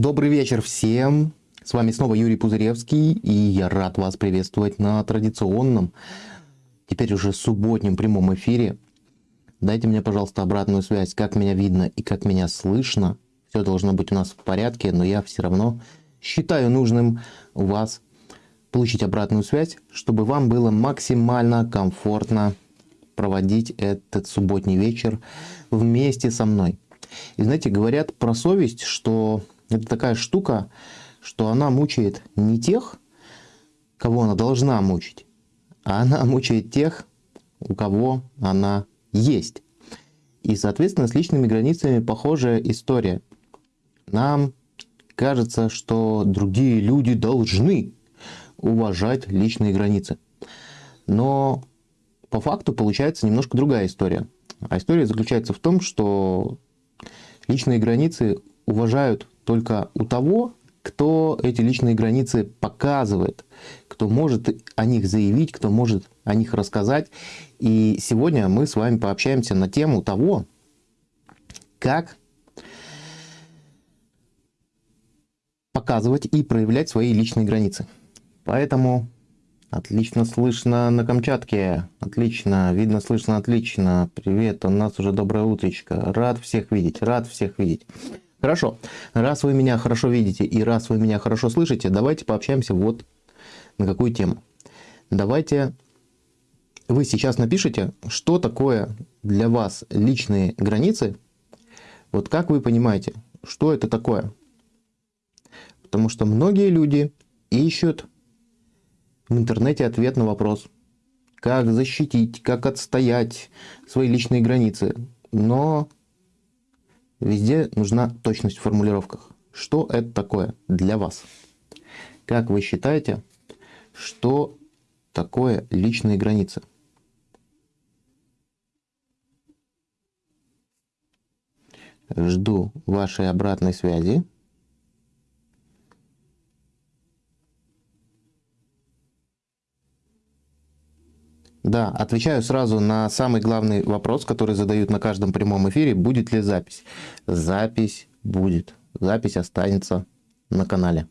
Добрый вечер всем! С вами снова Юрий Пузыревский, и я рад вас приветствовать на традиционном, теперь уже субботнем прямом эфире. Дайте мне, пожалуйста, обратную связь, как меня видно и как меня слышно. Все должно быть у нас в порядке, но я все равно считаю нужным у вас получить обратную связь, чтобы вам было максимально комфортно проводить этот субботний вечер вместе со мной. И знаете, говорят про совесть, что это такая штука, что она мучает не тех, кого она должна мучить, а она мучает тех, у кого она есть. И, соответственно, с личными границами похожая история. Нам кажется, что другие люди должны уважать личные границы. Но по факту получается немножко другая история. А история заключается в том, что личные границы уважают только у того, кто эти личные границы показывает, кто может о них заявить, кто может о них рассказать. И сегодня мы с вами пообщаемся на тему того, как показывать и проявлять свои личные границы. Поэтому отлично слышно на Камчатке, отлично, видно, слышно отлично. Привет, у нас уже доброе утречко. Рад всех видеть, рад всех видеть. Хорошо, раз вы меня хорошо видите и раз вы меня хорошо слышите, давайте пообщаемся вот на какую тему. Давайте вы сейчас напишите, что такое для вас личные границы. Вот как вы понимаете, что это такое? Потому что многие люди ищут в интернете ответ на вопрос, как защитить, как отстоять свои личные границы. Но Везде нужна точность в формулировках. Что это такое для вас? Как вы считаете, что такое личные границы? Жду вашей обратной связи. Да, отвечаю сразу на самый главный вопрос, который задают на каждом прямом эфире. Будет ли запись? Запись будет. Запись останется на канале.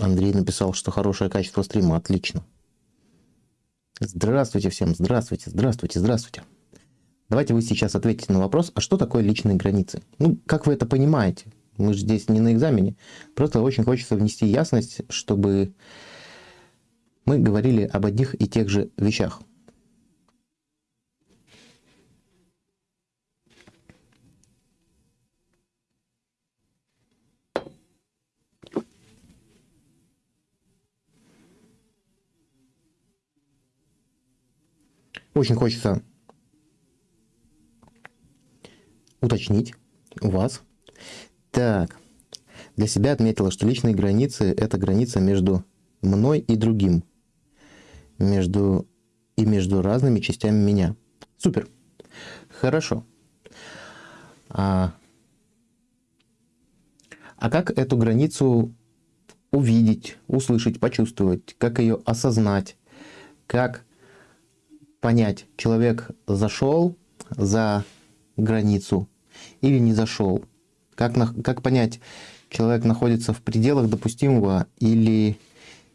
Андрей написал, что хорошее качество стрима. Отлично. Здравствуйте всем. Здравствуйте, здравствуйте, здравствуйте. Давайте вы сейчас ответите на вопрос, а что такое личные границы? Ну, как вы это понимаете? Мы же здесь не на экзамене. Просто очень хочется внести ясность, чтобы мы говорили об одних и тех же вещах. Очень хочется уточнить у вас, так, для себя отметила, что личные границы – это граница между мной и другим, между и между разными частями меня. Супер. Хорошо. А, а как эту границу увидеть, услышать, почувствовать, как ее осознать, как понять, человек зашел за границу или не зашел, как, на, как понять, человек находится в пределах допустимого или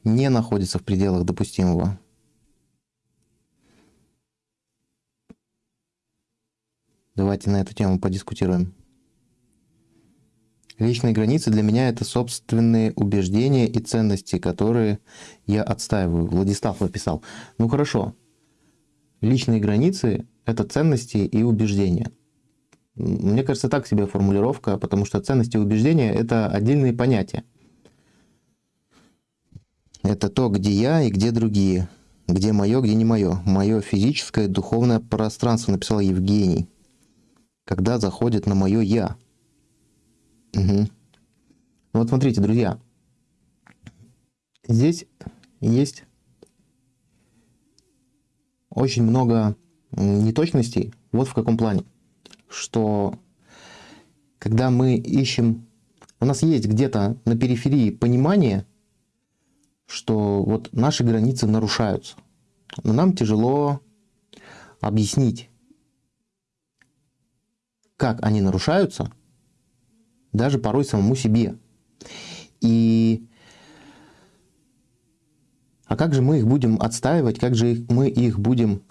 не находится в пределах допустимого? Давайте на эту тему подискутируем. Личные границы для меня это собственные убеждения и ценности, которые я отстаиваю. Владислав написал. Ну хорошо. Личные границы это ценности и убеждения. Мне кажется, так себе формулировка, потому что ценности и убеждения – это отдельные понятия. Это то, где я и где другие. Где мое, где не мое. Мое физическое, духовное пространство, написал Евгений. Когда заходит на мое «я». Угу. Вот смотрите, друзья. Здесь есть очень много неточностей. Вот в каком плане что когда мы ищем, у нас есть где-то на периферии понимание, что вот наши границы нарушаются. Но нам тяжело объяснить, как они нарушаются, даже порой самому себе. И а как же мы их будем отстаивать, как же мы их будем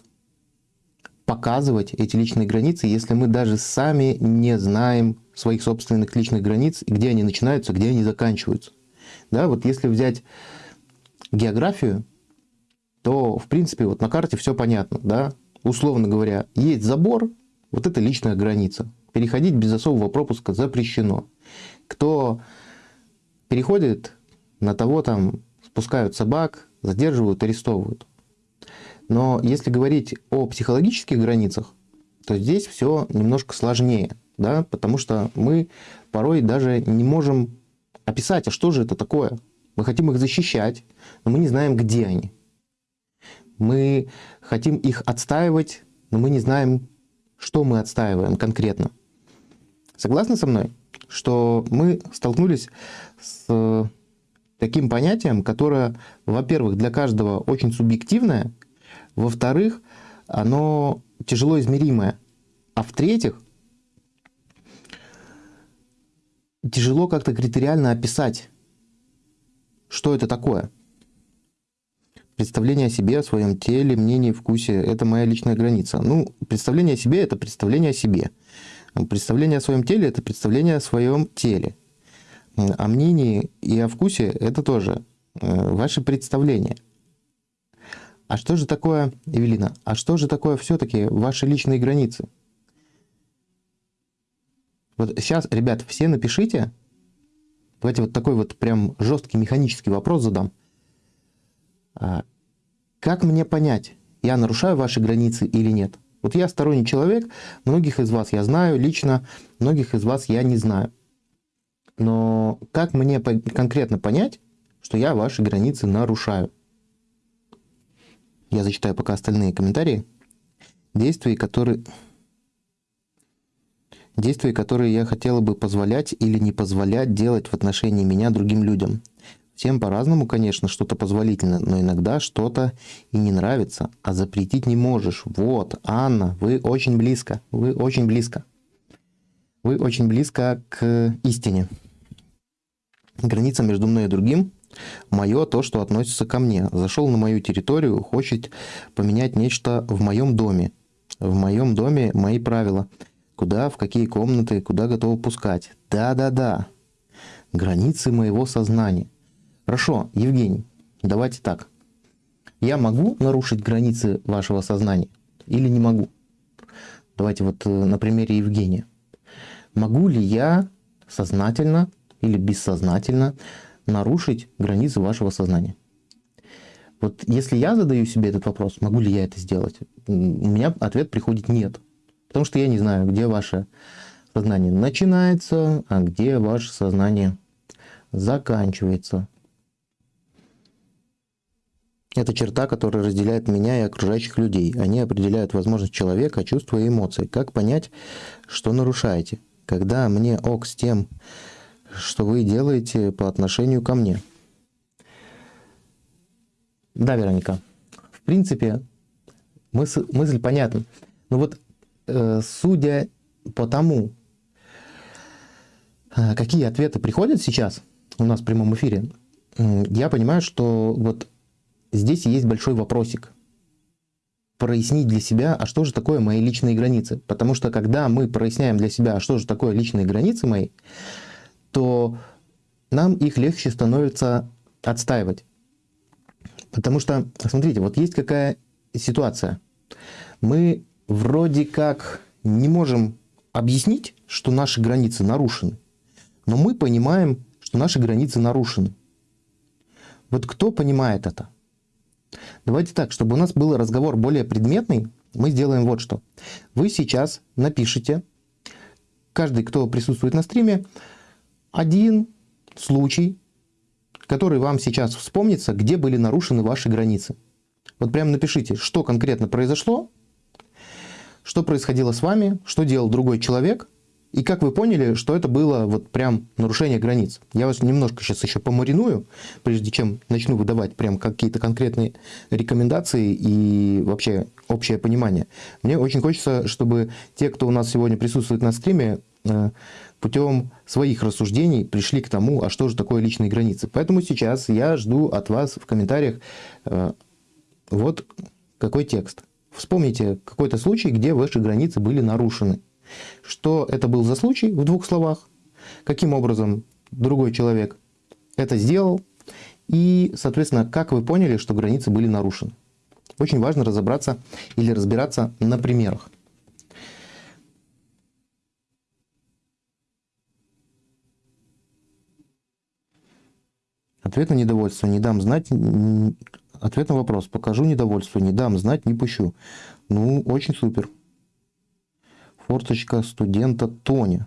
показывать, эти личные границы, если мы даже сами не знаем своих собственных личных границ, где они начинаются, где они заканчиваются. Да, вот если взять географию, то, в принципе, вот на карте все понятно, да, условно говоря, есть забор, вот это личная граница. Переходить без особого пропуска запрещено. Кто переходит, на того там спускают собак, задерживают, арестовывают. Но если говорить о психологических границах, то здесь все немножко сложнее, да, потому что мы порой даже не можем описать, а что же это такое. Мы хотим их защищать, но мы не знаем, где они. Мы хотим их отстаивать, но мы не знаем, что мы отстаиваем конкретно. Согласны со мной, что мы столкнулись с таким понятием, которое, во-первых, для каждого очень субъективное, во-вторых, оно тяжело измеримое, а в-третьих, тяжело как-то критериально описать, что это такое. Представление о себе, о своем теле, мнении, вкусе – это моя личная граница. Ну, представление о себе – это представление о себе. Представление о своем теле – это представление о своем теле. О мнении и о вкусе – это тоже э, ваши представления. А что же такое, Эвелина, а что же такое все-таки ваши личные границы? Вот сейчас, ребят, все напишите, давайте вот такой вот прям жесткий механический вопрос задам. А, как мне понять, я нарушаю ваши границы или нет? Вот я сторонний человек, многих из вас я знаю лично, многих из вас я не знаю. Но как мне конкретно понять, что я ваши границы нарушаю? Я зачитаю пока остальные комментарии. Действия, которые... Действия, которые я хотела бы позволять или не позволять делать в отношении меня другим людям. Всем по-разному, конечно, что-то позволительно, но иногда что-то и не нравится, а запретить не можешь. Вот, Анна, вы очень близко, вы очень близко. Вы очень близко к истине. Граница между мной и другим – мое то, что относится ко мне. Зашел на мою территорию, хочет поменять нечто в моем доме. В моем доме мои правила. Куда, в какие комнаты, куда готовы пускать. Да-да-да. Границы моего сознания. Хорошо, Евгений, давайте так. Я могу нарушить границы вашего сознания или не могу? Давайте вот э, на примере Евгения. Могу ли я сознательно или бессознательно нарушить границы вашего сознания? Вот если я задаю себе этот вопрос, могу ли я это сделать, у меня ответ приходит нет. Потому что я не знаю, где ваше сознание начинается, а где ваше сознание заканчивается. Это черта, которая разделяет меня и окружающих людей. Они определяют возможность человека, чувства и эмоции. Как понять, что нарушаете? Когда мне ок с тем, что вы делаете по отношению ко мне? Да, Вероника. В принципе, мысль, мысль понятна. Но вот э, судя по тому, э, какие ответы приходят сейчас у нас в прямом эфире, э, я понимаю, что вот здесь есть большой вопросик. Прояснить для себя, а что же такое мои личные границы. Потому что когда мы проясняем для себя, а что же такое личные границы мои, то нам их легче становится отстаивать. Потому что, смотрите, вот есть какая ситуация. Мы вроде как не можем объяснить, что наши границы нарушены, но мы понимаем, что наши границы нарушены. Вот кто понимает это? Давайте так, чтобы у нас был разговор более предметный, мы сделаем вот что. Вы сейчас напишите, каждый, кто присутствует на стриме, один случай, который вам сейчас вспомнится, где были нарушены ваши границы. Вот прямо напишите, что конкретно произошло, что происходило с вами, что делал другой человек, И как вы поняли, что это было вот прям нарушение границ? Я вас немножко сейчас еще помариную, прежде чем начну выдавать прям какие-то конкретные рекомендации и вообще общее понимание. Мне очень хочется, чтобы те, кто у нас сегодня присутствует на стриме, э, путем своих рассуждений пришли к тому, а что же такое личные границы. Поэтому сейчас я жду от вас в комментариях э, вот какой текст. Вспомните какой-то случай, где ваши границы были нарушены. Что это был за случай в двух словах, каким образом другой человек это сделал, и, соответственно, как вы поняли, что границы были нарушены. Очень важно разобраться или разбираться на примерах. Ответ на недовольство. Не дам знать. Ответ на вопрос. Покажу недовольство. Не дам знать, не пущу. Ну, очень супер форточка студента Тони,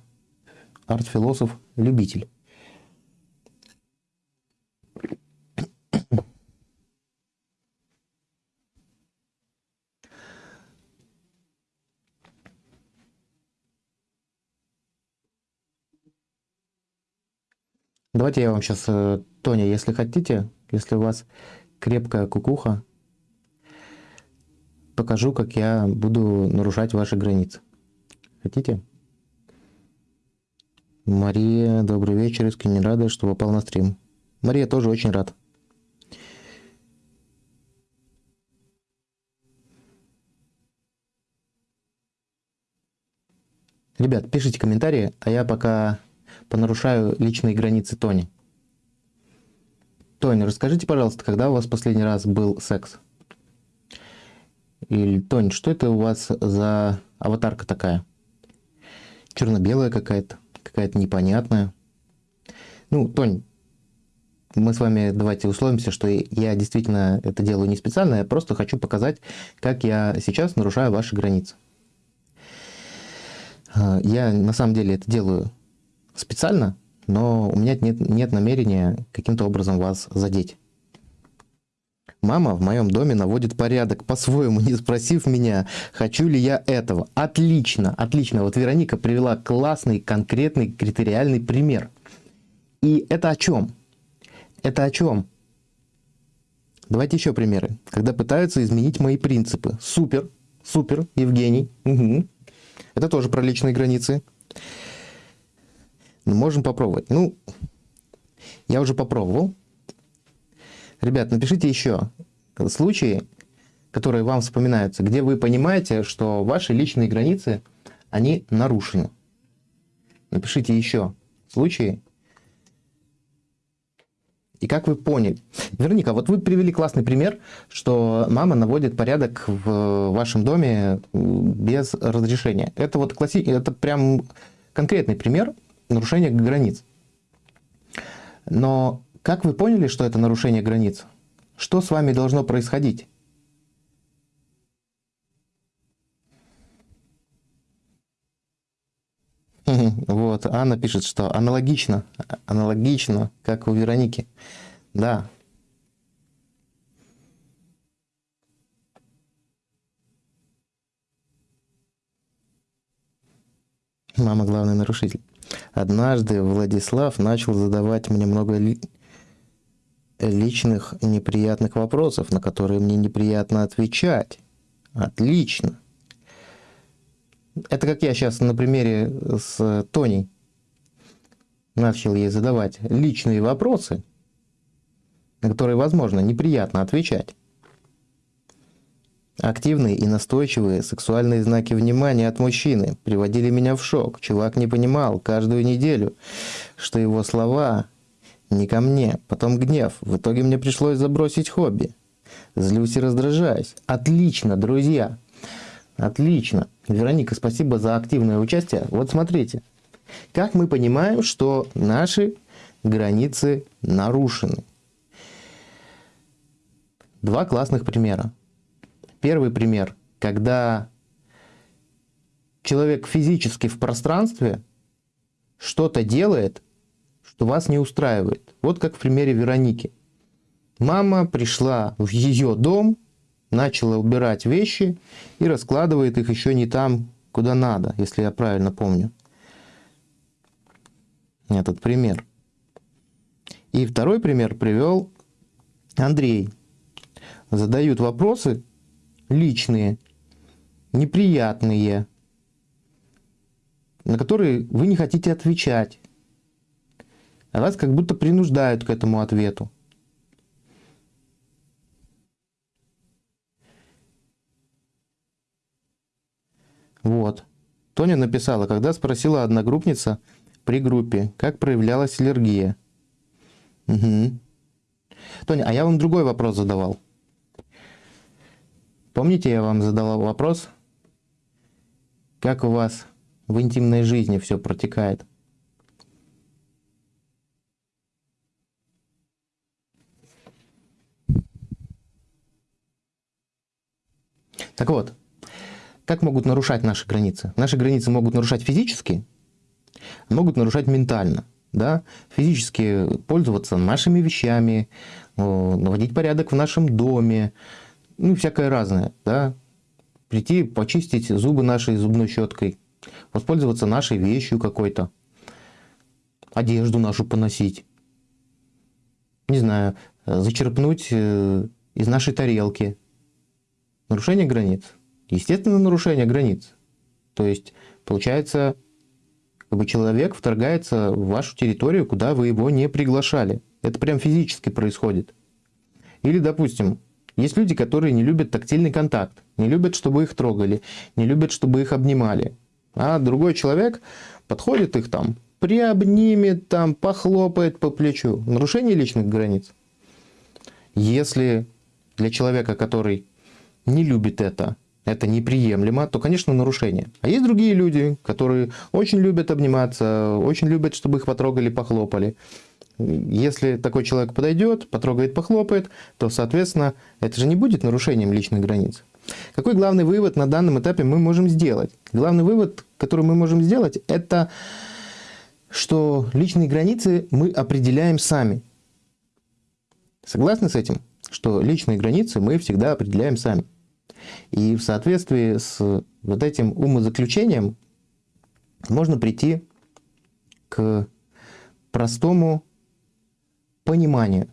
арт-философ-любитель. Давайте я вам сейчас, э, Тоня, если хотите, если у вас крепкая кукуха, покажу, как я буду нарушать ваши границы. Хотите? Мария, добрый вечер, искренне рада, что попал на стрим. Мария тоже очень рад. Ребят, пишите комментарии, а я пока понарушаю личные границы Тони. Тони, расскажите, пожалуйста, когда у вас последний раз был секс? Или, Тони, что это у вас за аватарка такая? черно-белая какая-то, какая-то непонятная. Ну, Тонь, мы с вами давайте условимся, что я действительно это делаю не специально, я просто хочу показать, как я сейчас нарушаю ваши границы. А, я на самом деле это делаю специально, но у меня нет, нет намерения каким-то образом вас задеть. Мама в моем доме наводит порядок по-своему, не спросив меня, хочу ли я этого. Отлично, отлично. Вот Вероника привела классный, конкретный, критериальный пример. И это о чем? Это о чем? Давайте еще примеры. Когда пытаются изменить мои принципы. Супер, супер, Евгений. Угу. Это тоже про личные границы. Но можем попробовать. Ну, я уже попробовал. Ребят, напишите еще случаи, которые вам вспоминаются, где вы понимаете, что ваши личные границы, они нарушены. Напишите еще случаи. И как вы поняли? Вероника, вот вы привели классный пример, что мама наводит порядок в вашем доме без разрешения. Это вот класси... это прям конкретный пример нарушения границ. Но как вы поняли, что это нарушение границ? Что с вами должно происходить? Вот, Анна пишет, что аналогично, аналогично, как у Вероники. Да. Мама главный нарушитель. Однажды Владислав начал задавать мне много личных неприятных вопросов, на которые мне неприятно отвечать. Отлично. Это как я сейчас на примере с Тоней начал ей задавать личные вопросы, на которые, возможно, неприятно отвечать. Активные и настойчивые сексуальные знаки внимания от мужчины приводили меня в шок. Чувак не понимал каждую неделю, что его слова не ко мне, потом гнев. В итоге мне пришлось забросить хобби. Злюсь и раздражаюсь. Отлично, друзья. Отлично. Вероника, спасибо за активное участие. Вот смотрите. Как мы понимаем, что наши границы нарушены? Два классных примера. Первый пример, когда человек физически в пространстве что-то делает, что вас не устраивает. Вот как в примере Вероники. Мама пришла в ее дом, начала убирать вещи и раскладывает их еще не там, куда надо, если я правильно помню. этот пример. И второй пример привел Андрей. Задают вопросы личные, неприятные, на которые вы не хотите отвечать. А вас как будто принуждают к этому ответу. Вот. Тоня написала, когда спросила одногруппница при группе, как проявлялась аллергия. Угу. Тоня, а я вам другой вопрос задавал. Помните, я вам задавал вопрос, как у вас в интимной жизни все протекает? Так вот, как могут нарушать наши границы? Наши границы могут нарушать физически, могут нарушать ментально. Да? Физически пользоваться нашими вещами, наводить порядок в нашем доме, ну, всякое разное. Да? Прийти, почистить зубы нашей зубной щеткой, воспользоваться нашей вещью какой-то, одежду нашу поносить, не знаю, зачерпнуть э, из нашей тарелки. Нарушение границ – Естественно, нарушение границ. То есть, получается, как бы человек вторгается в вашу территорию, куда вы его не приглашали. Это прям физически происходит. Или, допустим, есть люди, которые не любят тактильный контакт, не любят, чтобы их трогали, не любят, чтобы их обнимали. А другой человек подходит их там, приобнимет, там, похлопает по плечу. Нарушение личных границ. Если для человека, который не любит это, это неприемлемо, то, конечно, нарушение. А есть другие люди, которые очень любят обниматься, очень любят, чтобы их потрогали, похлопали. Если такой человек подойдет, потрогает, похлопает, то, соответственно, это же не будет нарушением личных границ. Какой главный вывод на данном этапе мы можем сделать? Главный вывод, который мы можем сделать, это что личные границы мы определяем сами. Согласны с этим? Что личные границы мы всегда определяем сами. И в соответствии с вот этим умозаключением можно прийти к простому пониманию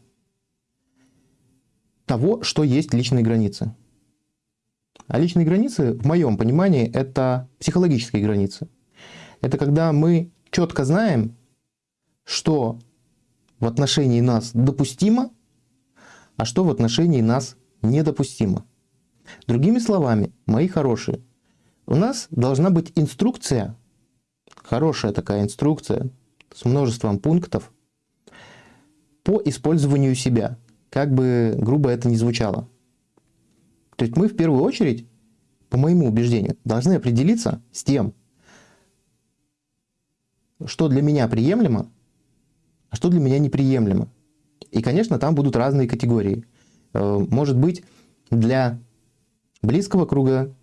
того, что есть личные границы. А личные границы, в моем понимании, это психологические границы. Это когда мы четко знаем, что в отношении нас допустимо, а что в отношении нас недопустимо. Другими словами, мои хорошие, у нас должна быть инструкция, хорошая такая инструкция с множеством пунктов по использованию себя, как бы грубо это ни звучало. То есть мы в первую очередь, по моему убеждению, должны определиться с тем, что для меня приемлемо, а что для меня неприемлемо. И, конечно, там будут разные категории. Э, может быть, для близкого круга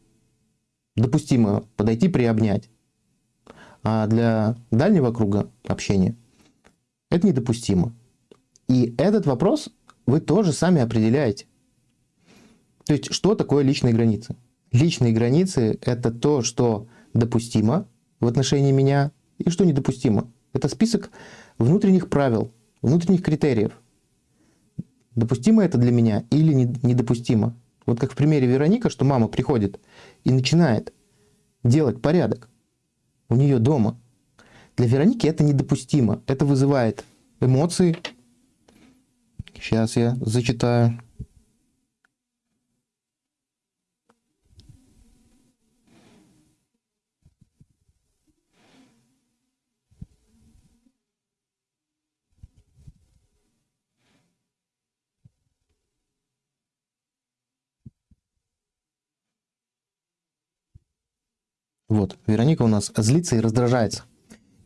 допустимо подойти приобнять, а для дальнего круга общения это недопустимо. И этот вопрос вы тоже сами определяете. То есть, что такое личные границы? Личные границы – это то, что допустимо в отношении меня и что недопустимо. Это список внутренних правил, внутренних критериев. Допустимо это для меня или недопустимо. Вот как в примере Вероника, что мама приходит и начинает делать порядок у нее дома. Для Вероники это недопустимо. Это вызывает эмоции. Сейчас я зачитаю. Вот, Вероника у нас злится и раздражается.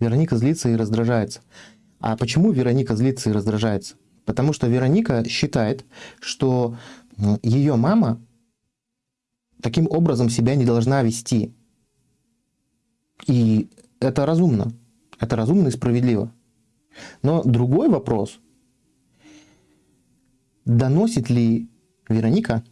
Вероника злится и раздражается. А почему Вероника злится и раздражается? Потому что Вероника считает, что ее мама таким образом себя не должна вести. И это разумно. Это разумно и справедливо. Но другой вопрос, доносит ли Вероника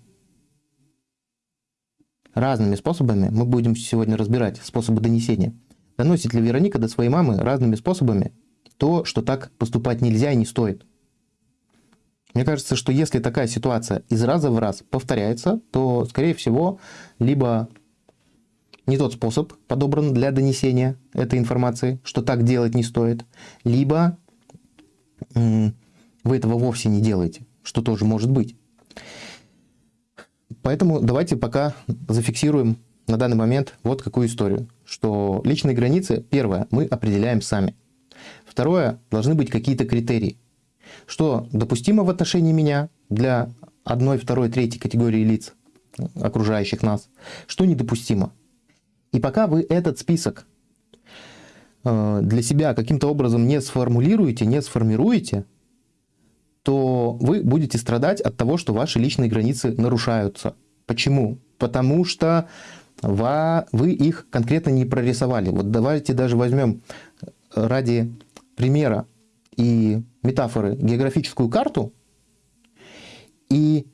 разными способами, мы будем сегодня разбирать способы донесения, доносит ли Вероника до своей мамы разными способами то, что так поступать нельзя и не стоит. Мне кажется, что если такая ситуация из раза в раз повторяется, то, скорее всего, либо не тот способ подобран для донесения этой информации, что так делать не стоит, либо вы этого вовсе не делаете, что тоже может быть. Поэтому давайте пока зафиксируем на данный момент вот какую историю, что личные границы, первое, мы определяем сами. Второе, должны быть какие-то критерии. Что допустимо в отношении меня для одной, второй, третьей категории лиц, окружающих нас, что недопустимо. И пока вы этот список э, для себя каким-то образом не сформулируете, не сформируете, то вы будете страдать от того, что ваши личные границы нарушаются. Почему? Потому что вы их конкретно не прорисовали. Вот давайте даже возьмем ради примера и метафоры географическую карту. И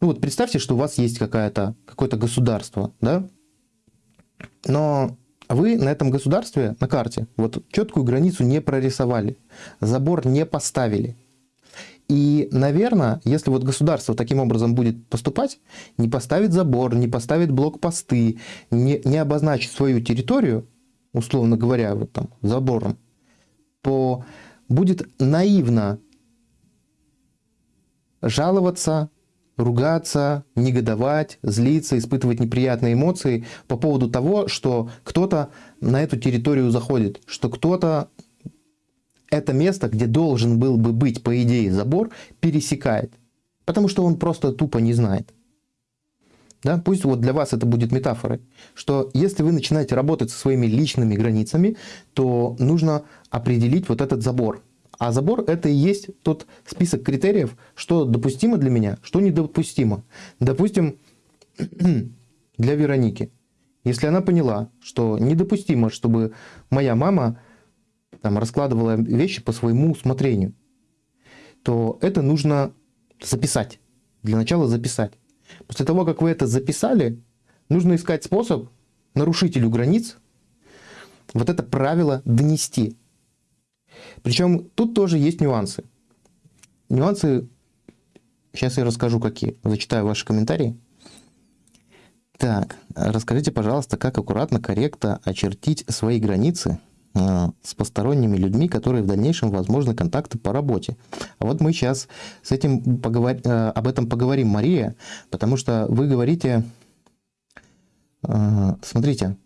ну вот представьте, что у вас есть какое-то какое государство, да? Но вы на этом государстве, на карте, вот четкую границу не прорисовали, забор не поставили. И, наверное, если вот государство таким образом будет поступать, не поставит забор, не поставит блокпосты, не, не обозначит свою территорию, условно говоря, вот там забором, то будет наивно жаловаться, ругаться, негодовать, злиться, испытывать неприятные эмоции по поводу того, что кто-то на эту территорию заходит, что кто-то это место, где должен был бы быть, по идее, забор, пересекает. Потому что он просто тупо не знает. Да? Пусть вот для вас это будет метафорой, что если вы начинаете работать со своими личными границами, то нужно определить вот этот забор. А забор это и есть тот список критериев, что допустимо для меня, что недопустимо. Допустим, для Вероники. Если она поняла, что недопустимо, чтобы моя мама там, раскладывала вещи по своему усмотрению, то это нужно записать. Для начала записать. После того, как вы это записали, нужно искать способ нарушителю границ вот это правило донести. Причем тут тоже есть нюансы. Нюансы, сейчас я расскажу какие. Зачитаю ваши комментарии. Так, расскажите, пожалуйста, как аккуратно, корректно очертить свои границы с посторонними людьми, которые в дальнейшем возможны контакты по работе. А вот мы сейчас с этим поговор... А, об этом поговорим, Мария, потому что вы говорите, а, смотрите,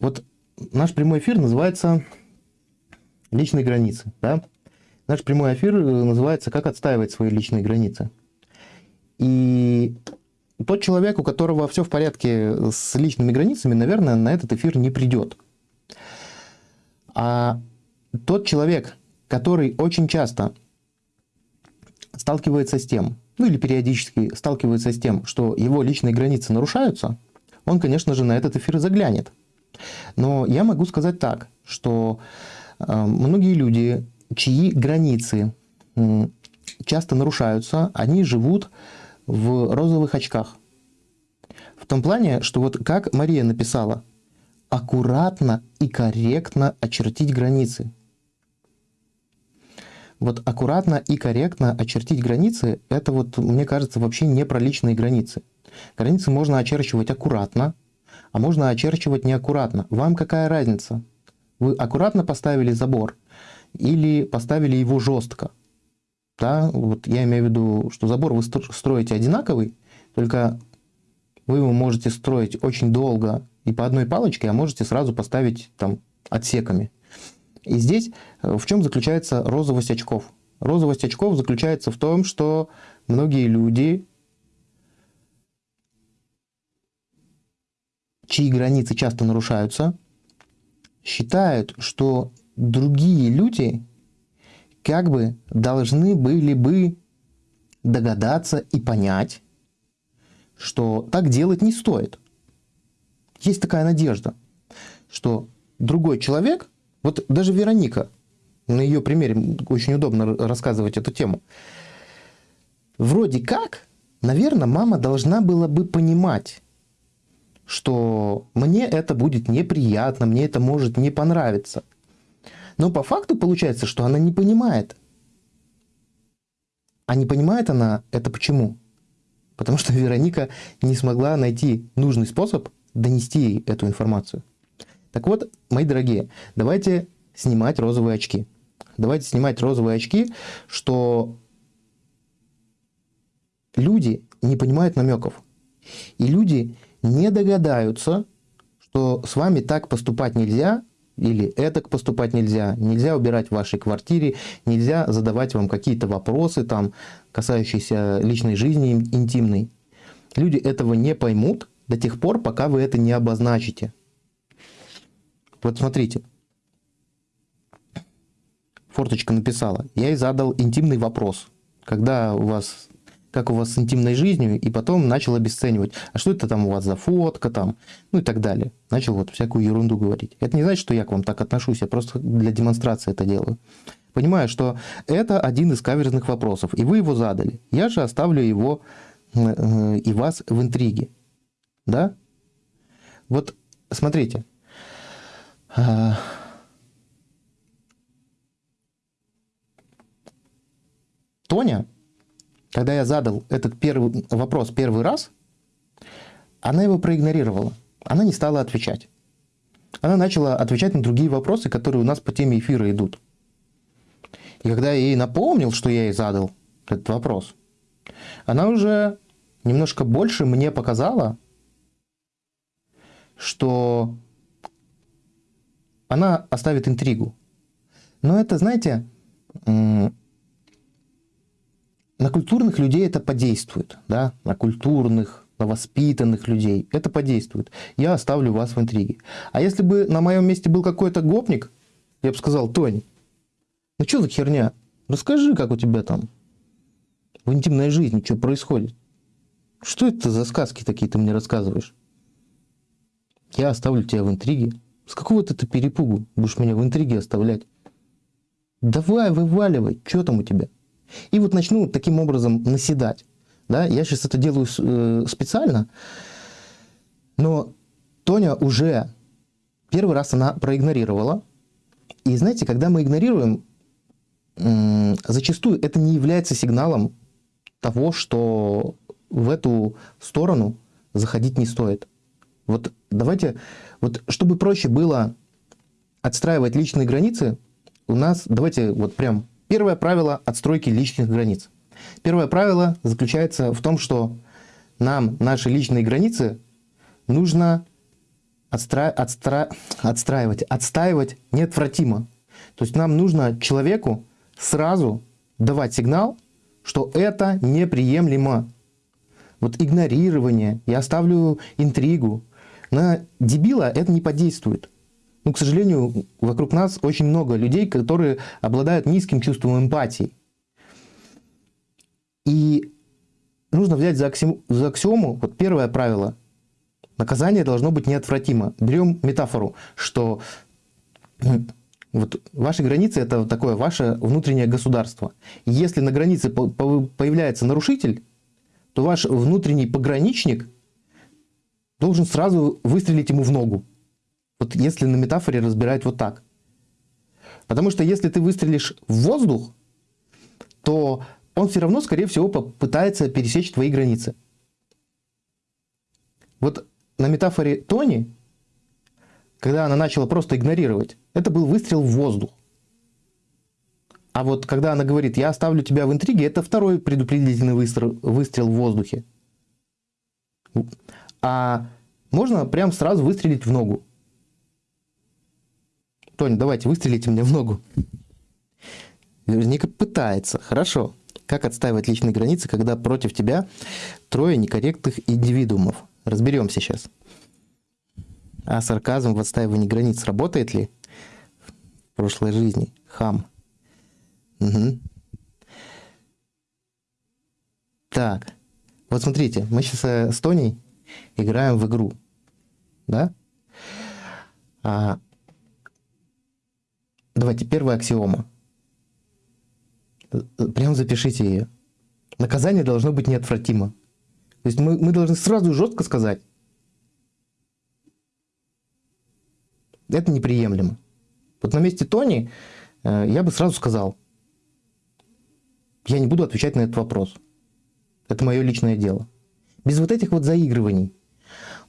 вот наш прямой эфир называется «Личные границы». Да? Наш прямой эфир называется «Как отстаивать свои личные границы». И тот человек, у которого все в порядке с личными границами, наверное, на этот эфир не придет. А тот человек, который очень часто сталкивается с тем, ну или периодически сталкивается с тем, что его личные границы нарушаются, он, конечно же, на этот эфир заглянет. Но я могу сказать так, что э, многие люди, чьи границы э, часто нарушаются, они живут в розовых очках. В том плане, что вот как Мария написала, аккуратно и корректно очертить границы. Вот аккуратно и корректно очертить границы, это вот, мне кажется, вообще не про личные границы. Границы можно очерчивать аккуратно, а можно очерчивать неаккуратно. Вам какая разница? Вы аккуратно поставили забор или поставили его жестко? Да, вот я имею в виду, что забор вы строите одинаковый, только вы его можете строить очень долго и по одной палочке, а можете сразу поставить там отсеками. И здесь э, в чем заключается розовость очков? Розовость очков заключается в том, что многие люди, чьи границы часто нарушаются, считают, что другие люди как бы должны были бы догадаться и понять, что так делать не стоит. Есть такая надежда, что другой человек, вот даже Вероника, на ее примере очень удобно рассказывать эту тему, вроде как, наверное, мама должна была бы понимать, что мне это будет неприятно, мне это может не понравиться. Но по факту получается, что она не понимает. А не понимает она это почему? Потому что Вероника не смогла найти нужный способ донести ей эту информацию. Так вот, мои дорогие, давайте снимать розовые очки. Давайте снимать розовые очки, что люди не понимают намеков. И люди не догадаются, что с вами так поступать нельзя, или это поступать нельзя, нельзя убирать в вашей квартире, нельзя задавать вам какие-то вопросы, там, касающиеся личной жизни интимной. Люди этого не поймут до тех пор, пока вы это не обозначите. Вот смотрите. Форточка написала. Я ей задал интимный вопрос. Когда у вас как у вас с интимной жизнью, и потом начал обесценивать. А что это там у вас за фотка там, ну и так далее. Начал вот всякую ерунду говорить. Это не значит, что я к вам так отношусь, я просто для демонстрации это делаю. Понимаю, что это один из каверзных вопросов, и вы его задали. Я же оставлю его э, и вас в интриге. Да? Вот смотрите. А, Тоня когда я задал этот первый вопрос первый раз, она его проигнорировала. Она не стала отвечать. Она начала отвечать на другие вопросы, которые у нас по теме эфира идут. И когда я ей напомнил, что я ей задал этот вопрос, она уже немножко больше мне показала, что она оставит интригу. Но это, знаете, на культурных людей это подействует, да, на культурных, на воспитанных людей это подействует. Я оставлю вас в интриге. А если бы на моем месте был какой-то гопник, я бы сказал, Тонь, ну что за херня? Расскажи, как у тебя там в интимной жизни, что происходит. Что это за сказки такие ты мне рассказываешь? Я оставлю тебя в интриге. С какого ты перепугу будешь меня в интриге оставлять? Давай, вываливай, что там у тебя? И вот начну таким образом наседать. Да? Я сейчас это делаю э, специально, но Тоня уже первый раз она проигнорировала. И знаете, когда мы игнорируем, зачастую это не является сигналом того, что в эту сторону заходить не стоит. Вот давайте, вот чтобы проще было отстраивать личные границы, у нас, давайте вот прям Первое правило отстройки личных границ. Первое правило заключается в том, что нам наши личные границы нужно отстра... Отстра... отстраивать, отстаивать неотвратимо. То есть нам нужно человеку сразу давать сигнал, что это неприемлемо. Вот игнорирование, я оставлю интригу. На дебила это не подействует. Ну, к сожалению, вокруг нас очень много людей, которые обладают низким чувством эмпатии. И нужно взять за, аксиому, за аксиому, вот первое правило, наказание должно быть неотвратимо. Берем метафору, что вот ваши границы это вот такое ваше внутреннее государство. Если на границе появляется нарушитель, то ваш внутренний пограничник должен сразу выстрелить ему в ногу. Вот если на метафоре разбирать вот так. Потому что если ты выстрелишь в воздух, то он все равно, скорее всего, попытается пересечь твои границы. Вот на метафоре Тони, когда она начала просто игнорировать, это был выстрел в воздух. А вот когда она говорит, я оставлю тебя в интриге, это второй предупредительный выстрел, выстрел в воздухе. А можно прям сразу выстрелить в ногу. Тоня, давайте, выстрелите мне в ногу. Верника пытается. Хорошо. Как отстаивать личные границы, когда против тебя трое некорректных индивидуумов? Разберемся сейчас. А сарказм в отстаивании границ работает ли в прошлой жизни? Хам. Угу. Так. Вот смотрите, мы сейчас с Тоней играем в игру. Да? А Давайте, первая аксиома. Э, прям запишите ее. Наказание должно быть неотвратимо. То есть мы, мы должны сразу жестко сказать. Это неприемлемо. Вот на месте Тони э, я бы сразу сказал, я не буду отвечать на этот вопрос. Это мое личное дело. Без вот этих вот заигрываний.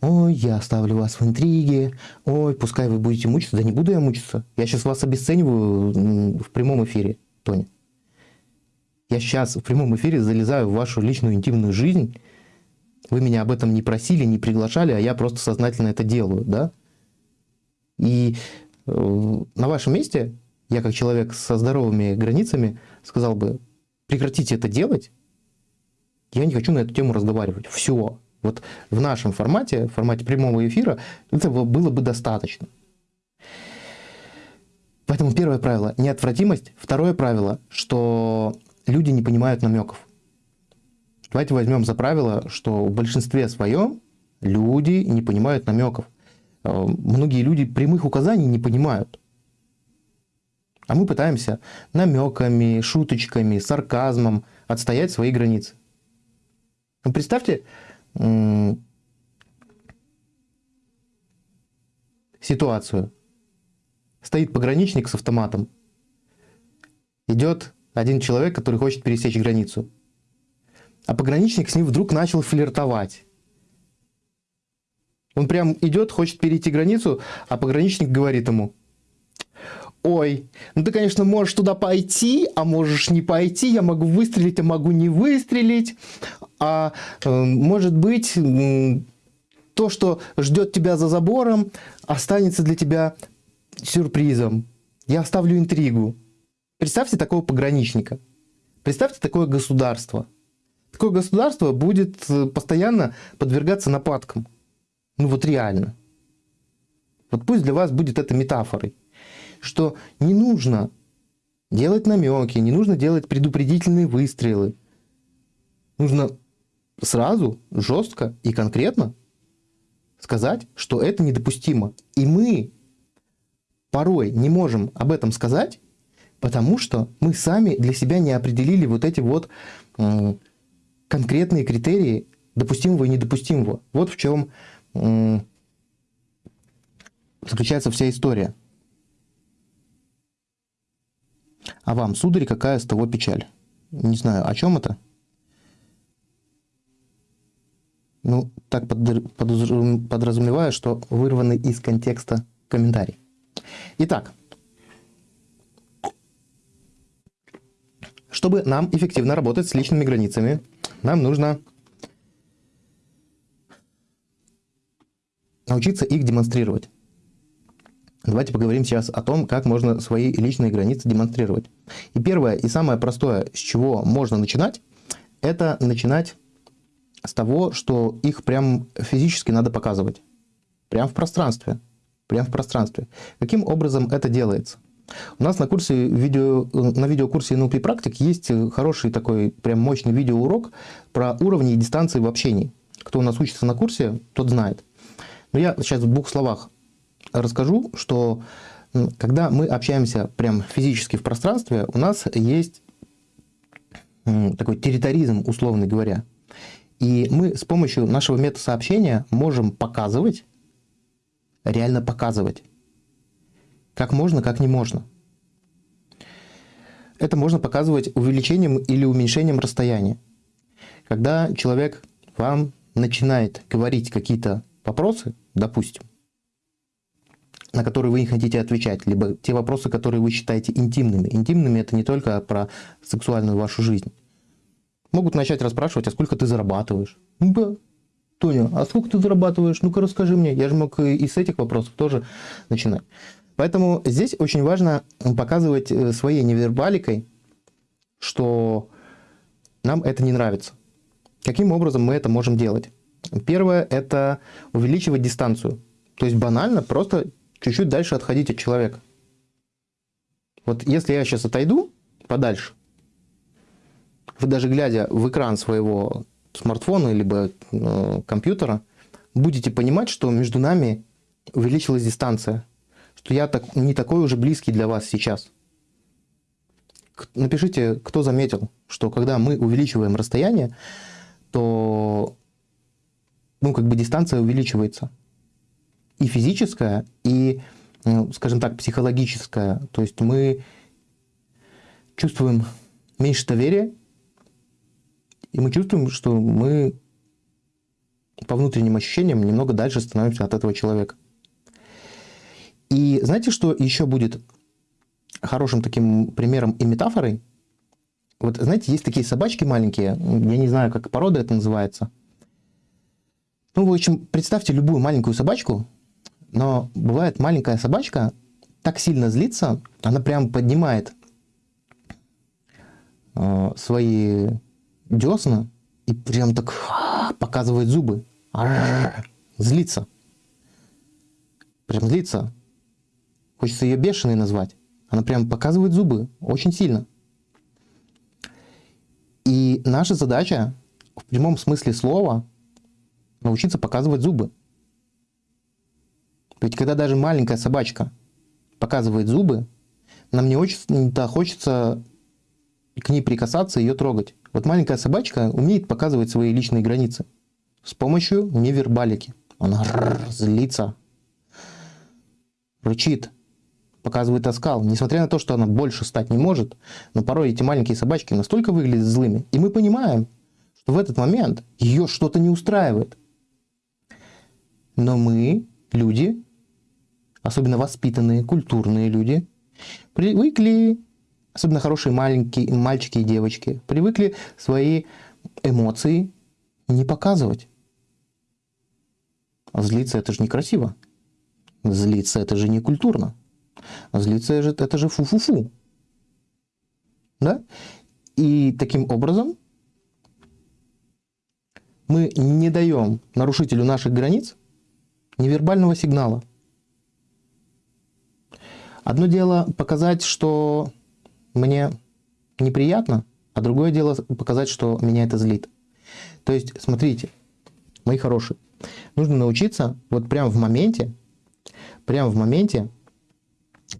Ой, я оставлю вас в интриге. Ой, пускай вы будете мучиться. Да не буду я мучиться. Я сейчас вас обесцениваю в прямом эфире, Тони. Я сейчас в прямом эфире залезаю в вашу личную интимную жизнь. Вы меня об этом не просили, не приглашали, а я просто сознательно это делаю, да? И э, на вашем месте я как человек со здоровыми границами сказал бы, прекратите это делать, я не хочу на эту тему разговаривать. Все. Вот в нашем формате, в формате прямого эфира, этого было бы достаточно. Поэтому первое правило – неотвратимость. Второе правило, что люди не понимают намеков. Давайте возьмем за правило, что в большинстве своем люди не понимают намеков. Э, многие люди прямых указаний не понимают. А мы пытаемся намеками, шуточками, сарказмом отстоять свои границы. Ну, представьте ситуацию. Стоит пограничник с автоматом. Идет один человек, который хочет пересечь границу. А пограничник с ним вдруг начал флиртовать. Он прям идет, хочет перейти границу, а пограничник говорит ему, ой, ну ты, конечно, можешь туда пойти, а можешь не пойти, я могу выстрелить, а могу не выстрелить, а э, может быть то, что ждет тебя за забором, останется для тебя сюрпризом. Я оставлю интригу. Представьте такого пограничника. Представьте такое государство. Такое государство будет э, постоянно подвергаться нападкам. Ну вот реально. Вот пусть для вас будет это метафорой что не нужно делать намеки, не нужно делать предупредительные выстрелы. Нужно сразу, жестко и конкретно сказать, что это недопустимо. И мы порой не можем об этом сказать, потому что мы сами для себя не определили вот эти вот конкретные критерии допустимого и недопустимого. Вот в чем заключается вся история. А вам, сударь, какая с того печаль? Не знаю, о чем это? Ну, так подразумеваю, что вырванный из контекста комментарий. Итак, чтобы нам эффективно работать с личными границами, нам нужно научиться их демонстрировать. Давайте поговорим сейчас о том, как можно свои личные границы демонстрировать. И первое и самое простое, с чего можно начинать, это начинать с того, что их прям физически надо показывать. Прям в пространстве. Прям в пространстве. Каким образом это делается? У нас на курсе видео, на видеокурсе NLP практик есть хороший такой прям мощный видеоурок про уровни и дистанции в общении. Кто у нас учится на курсе, тот знает. Но я сейчас в двух словах расскажу, что когда мы общаемся прям физически в пространстве, у нас есть такой территоризм, условно говоря. И мы с помощью нашего метасообщения можем показывать, реально показывать, как можно, как не можно. Это можно показывать увеличением или уменьшением расстояния. Когда человек вам начинает говорить какие-то вопросы, допустим, на которые вы не хотите отвечать, либо те вопросы, которые вы считаете интимными. Интимными это не только про сексуальную вашу жизнь. Могут начать расспрашивать, а сколько ты зарабатываешь? Да. Тоня, а сколько ты зарабатываешь? Ну-ка расскажи мне. Я же мог и с этих вопросов тоже начинать. Поэтому здесь очень важно показывать э, своей невербаликой, что нам это не нравится. Каким образом мы это можем делать? Первое – это увеличивать дистанцию. То есть банально просто чуть-чуть дальше отходить от человека. Вот если я сейчас отойду подальше, вы даже глядя в экран своего смартфона либо э, компьютера, будете понимать, что между нами увеличилась дистанция, что я так, не такой уже близкий для вас сейчас. Напишите, кто заметил, что когда мы увеличиваем расстояние, то ну, как бы дистанция увеличивается и физическая, и ну, скажем так, психологическое. То есть мы чувствуем меньше доверия, и мы чувствуем, что мы по внутренним ощущениям немного дальше становимся от этого человека. И знаете, что еще будет хорошим таким примером и метафорой? Вот знаете, есть такие собачки маленькие, я не знаю, как порода это называется. Ну, в общем, представьте любую маленькую собачку, но бывает маленькая собачка так сильно злится, она прям поднимает э, свои десна и прям так показывает зубы. Злится. Прям злится. Хочется ее бешеной назвать. Она прям показывает зубы очень сильно. И наша задача в прямом смысле слова научиться показывать зубы. Ведь когда даже маленькая собачка показывает зубы, нам не очень-то хочется к ней прикасаться, ее трогать. Вот маленькая собачка умеет показывать свои личные границы с помощью невербалики. Она злится, рычит, показывает оскал. Несмотря на то, что она больше стать не может, но порой эти маленькие собачки настолько выглядят злыми. И мы понимаем, что в этот момент ее что-то не устраивает. Но мы, люди, особенно воспитанные, культурные люди, привыкли, особенно хорошие маленькие мальчики и девочки, привыкли свои эмоции не показывать. А злиться это же некрасиво. Злиться это же не культурно. Злиться это же фу-фу-фу. Да? И таким образом мы не даем нарушителю наших границ невербального сигнала. Одно дело показать, что мне неприятно, а другое дело показать, что меня это злит. То есть, смотрите, мои хорошие, нужно научиться вот прямо в моменте, прямо в моменте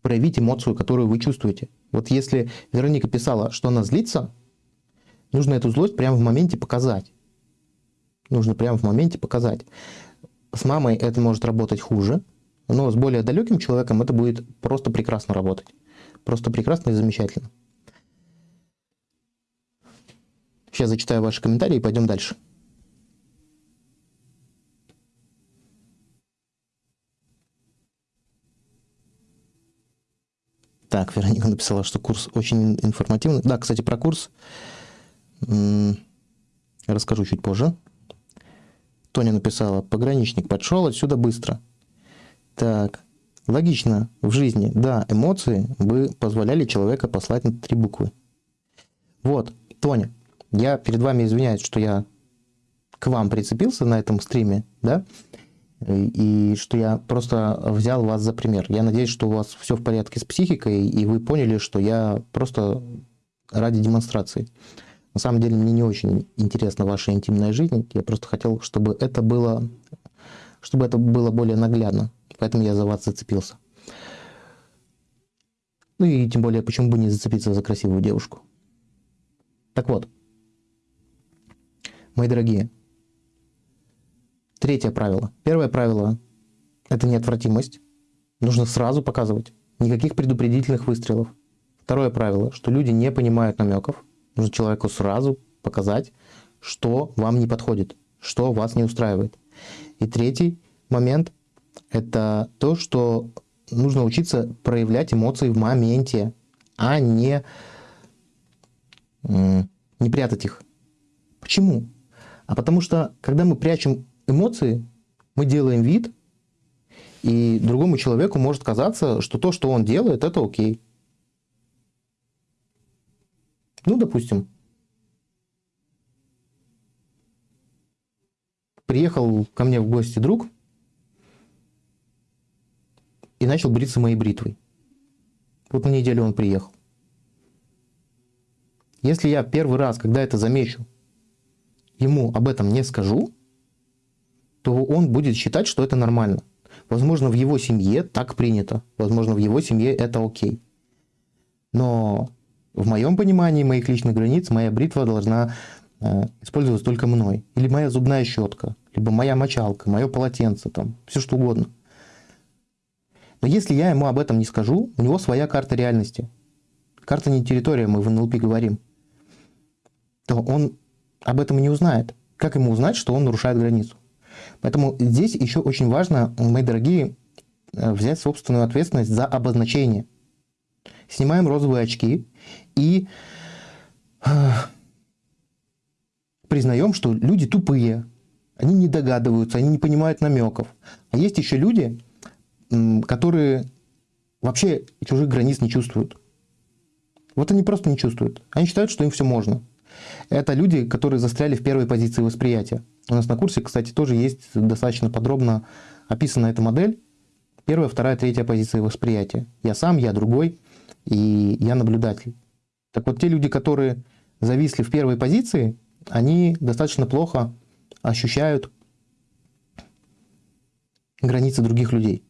проявить эмоцию, которую вы чувствуете. Вот если Вероника писала, что она злится, нужно эту злость прямо в моменте показать. Нужно прямо в моменте показать. С мамой это может работать хуже, но с более далеким человеком это будет просто прекрасно работать. Просто прекрасно и замечательно. Сейчас зачитаю ваши комментарии и пойдем дальше. Так, Вероника написала, что курс очень информативный. Да, кстати, про курс расскажу чуть позже. Тоня написала, пограничник подшел отсюда быстро. Так, логично в жизни, да, эмоции бы позволяли человека послать три буквы. Вот, Тоня, я перед вами извиняюсь, что я к вам прицепился на этом стриме, да, и что я просто взял вас за пример. Я надеюсь, что у вас все в порядке с психикой, и вы поняли, что я просто ради демонстрации. На самом деле мне не очень интересна ваша интимная жизнь, я просто хотел, чтобы это было, чтобы это было более наглядно, поэтому я за вас зацепился. Ну и тем более, почему бы не зацепиться за красивую девушку. Так вот, мои дорогие, Третье правило. Первое правило – это неотвратимость. Нужно сразу показывать. Никаких предупредительных выстрелов. Второе правило, что люди не понимают намеков. Нужно человеку сразу показать, что вам не подходит, что вас не устраивает. И третий момент – это то, что нужно учиться проявлять эмоции в моменте, а не, не прятать их. Почему? А потому что, когда мы прячем эмоции, мы делаем вид, и другому человеку может казаться, что то, что он делает, это окей. Ну, допустим, приехал ко мне в гости друг и начал бриться моей бритвой. Вот на неделю он приехал. Если я первый раз, когда это замечу, ему об этом не скажу, то он будет считать, что это нормально. Возможно, в его семье так принято. Возможно, в его семье это окей. Но в моем понимании моих личных границ моя бритва должна э, использоваться только мной. Или моя зубная щетка, либо моя мочалка, мое полотенце, там, все что угодно. Но если я ему об этом не скажу, у него своя карта реальности. Карта не территория, мы в НЛП говорим. То он об этом и не узнает. Как ему узнать, что он нарушает границу? Поэтому здесь еще очень важно, мои дорогие, э, взять собственную ответственность за обозначение. Снимаем розовые очки и э, признаем, что люди тупые, они не догадываются, они не понимают намеков. А есть еще люди, которые вообще чужих границ не чувствуют. Вот они просто не чувствуют. Они считают, что им все можно. Это люди, которые застряли в первой позиции восприятия. У нас на курсе, кстати, тоже есть достаточно подробно описана эта модель. Первая, вторая, третья позиция восприятия. Я сам, я другой, и я наблюдатель. Так вот, те люди, которые зависли в первой позиции, они достаточно плохо ощущают границы других людей.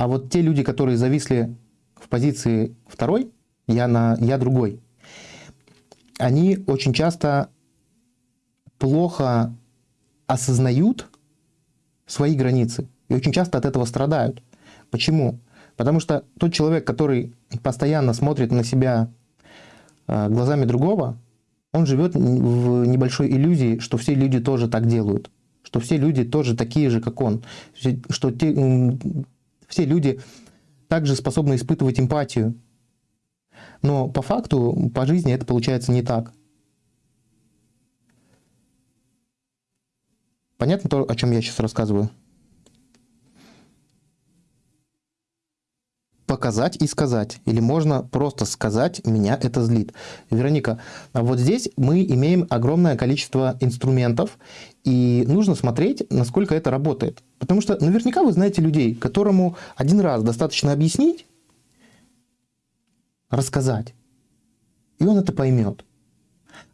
А вот те люди, которые зависли в позиции второй, я, на, я другой, они очень часто плохо осознают свои границы и очень часто от этого страдают. Почему? Потому что тот человек, который постоянно смотрит на себя э, глазами другого, он живет в небольшой иллюзии, что все люди тоже так делают, что все люди тоже такие же, как он, что те, все люди также способны испытывать эмпатию. Но по факту, по жизни это получается не так. Понятно то, о чем я сейчас рассказываю? показать и сказать. Или можно просто сказать, меня это злит. Вероника, а вот здесь мы имеем огромное количество инструментов, и нужно смотреть, насколько это работает. Потому что наверняка вы знаете людей, которому один раз достаточно объяснить, рассказать, и он это поймет.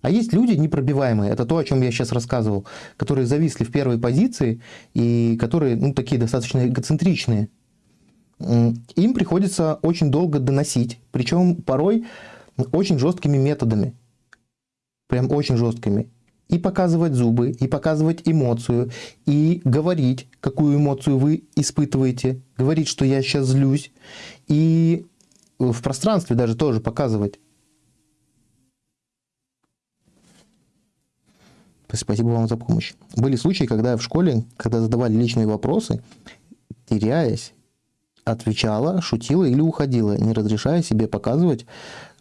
А есть люди непробиваемые, это то, о чем я сейчас рассказывал, которые зависли в первой позиции и которые ну, такие достаточно эгоцентричные им приходится очень долго доносить, причем порой очень жесткими методами, прям очень жесткими. И показывать зубы, и показывать эмоцию, и говорить, какую эмоцию вы испытываете, говорить, что я сейчас злюсь, и в пространстве даже тоже показывать. Спасибо вам за помощь. Были случаи, когда в школе, когда задавали личные вопросы, теряясь, отвечала, шутила или уходила, не разрешая себе показывать,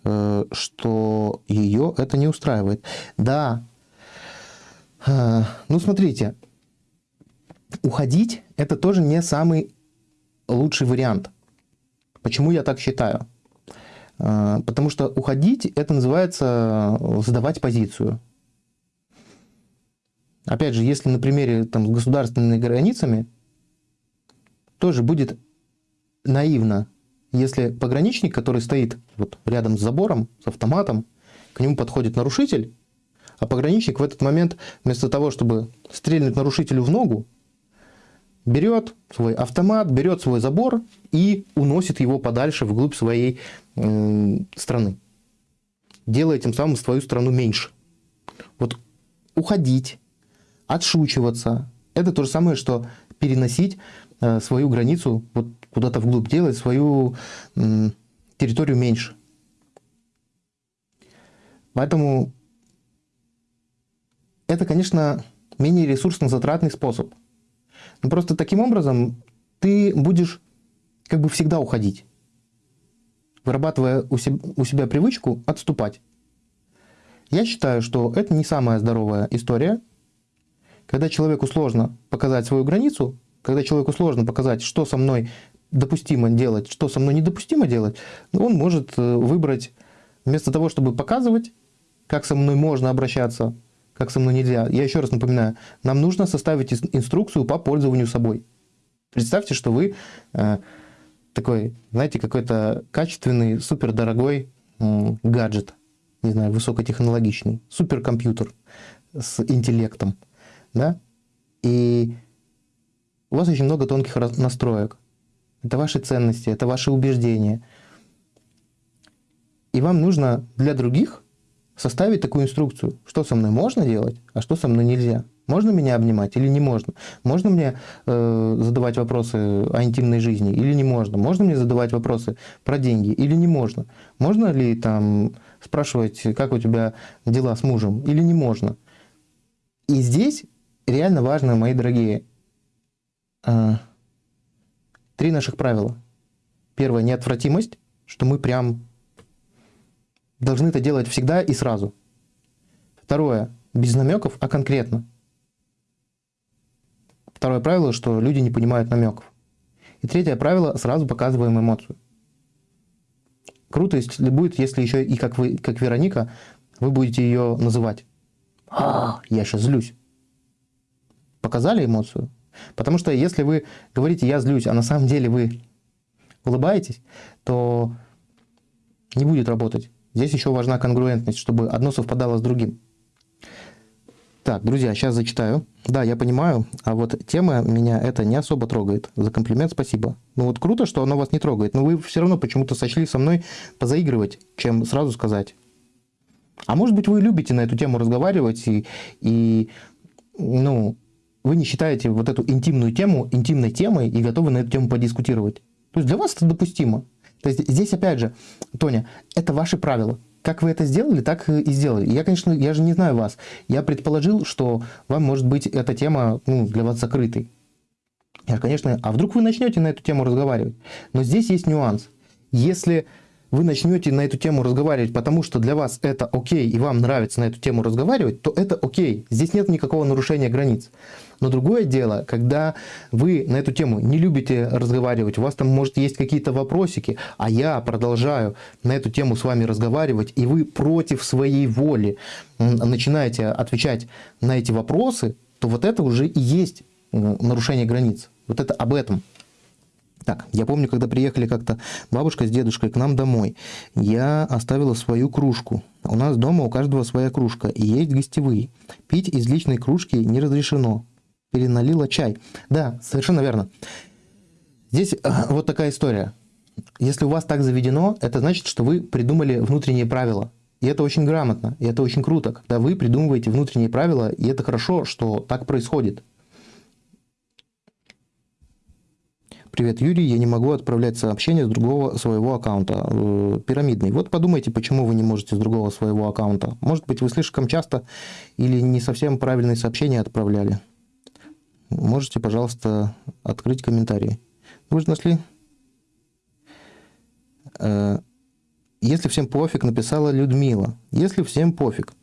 э, что ее это не устраивает. Да, ну смотрите, уходить это тоже не самый лучший вариант. Почему я так считаю? Э, потому что уходить это называется сдавать позицию. Опять же, если на примере там, с государственными границами, тоже будет наивно, если пограничник, который стоит вот рядом с забором, с автоматом, к нему подходит нарушитель, а пограничник в этот момент, вместо того, чтобы стрельнуть нарушителю в ногу, берет свой автомат, берет свой забор и уносит его подальше вглубь своей э, страны, делая тем самым свою страну меньше. Вот уходить, отшучиваться, это то же самое, что переносить э, свою границу вот куда-то вглубь, делать свою территорию меньше. Поэтому это, конечно, менее ресурсно-затратный способ. Но просто таким образом ты будешь как бы всегда уходить, вырабатывая у себя, у себя привычку отступать. Я считаю, что это не самая здоровая история. Когда человеку сложно показать свою границу, когда человеку сложно показать, что со мной допустимо делать, что со мной недопустимо делать, он может э, выбрать, вместо того, чтобы показывать, как со мной можно обращаться, как со мной нельзя. Я еще раз напоминаю, нам нужно составить инструкцию по пользованию собой. Представьте, что вы э, такой, знаете, какой-то качественный, супердорогой э, гаджет, не знаю, высокотехнологичный, суперкомпьютер с интеллектом, да, и у вас очень много тонких настроек это ваши ценности, это ваши убеждения. И вам нужно для других составить такую инструкцию, что со мной можно делать, а что со мной нельзя. Можно меня обнимать или не можно? Можно мне э, задавать вопросы о интимной жизни или не можно? Можно мне задавать вопросы про деньги или не можно? Можно ли там спрашивать, как у тебя дела с мужем или не можно? И здесь реально важно, мои дорогие, э, три наших правила. Первое – неотвратимость, что мы прям должны это делать всегда и сразу. Второе – без намеков, а конкретно – Второе правило, что люди не понимают намеков. И третье правило, сразу показываем эмоцию. Круто если будет, если еще и как вы, как Вероника, вы будете ее называть. А, я сейчас злюсь. Показали эмоцию? Потому что если вы говорите «я злюсь», а на самом деле вы улыбаетесь, то не будет работать. Здесь еще важна конгруентность, чтобы одно совпадало с другим. Так, друзья, сейчас зачитаю. Да, я понимаю, а вот тема меня это не особо трогает. За комплимент спасибо. Ну вот круто, что оно вас не трогает, но вы все равно почему-то сочли со мной позаигрывать, чем сразу сказать. А может быть, вы любите на эту тему разговаривать и, и ну, вы не считаете вот эту интимную тему интимной темой и готовы на эту тему подискутировать. То есть для вас это допустимо. То есть здесь опять же, Тоня, это ваши правила как вы это сделали, так и сделали. Я, конечно, я же не знаю вас. Я предположил, что вам, может быть, эта тема ну, для вас закрытой. Я, конечно, а вдруг вы начнете на эту тему разговаривать? Но здесь есть нюанс. Если вы начнете на эту тему разговаривать, потому что для вас это окей, и вам нравится на эту тему разговаривать, то это окей. Здесь нет никакого нарушения границ. Но другое дело, когда вы на эту тему не любите разговаривать, у вас там, может, есть какие-то вопросики, а я продолжаю на эту тему с вами разговаривать, и вы против своей воли начинаете отвечать на эти вопросы, то вот это уже и есть нарушение границ. Вот это об этом. Так, я помню, когда приехали как-то бабушка с дедушкой к нам домой, я оставила свою кружку. У нас дома у каждого своя кружка, и есть гостевые. Пить из личной кружки не разрешено. Переналила чай. Да, совершенно верно. Здесь э, вот такая история. Если у вас так заведено, это значит, что вы придумали внутренние правила. И это очень грамотно, и это очень круто, когда вы придумываете внутренние правила, и это хорошо, что так происходит. Привет, Юрий, я не могу отправлять сообщения с другого своего аккаунта. Э, пирамидный. Вот подумайте, почему вы не можете с другого своего аккаунта. Может быть, вы слишком часто или не совсем правильные сообщения отправляли. Можете, пожалуйста, открыть комментарии. Вы же нашли? Э, если всем пофиг, написала Людмила. Если всем пофиг.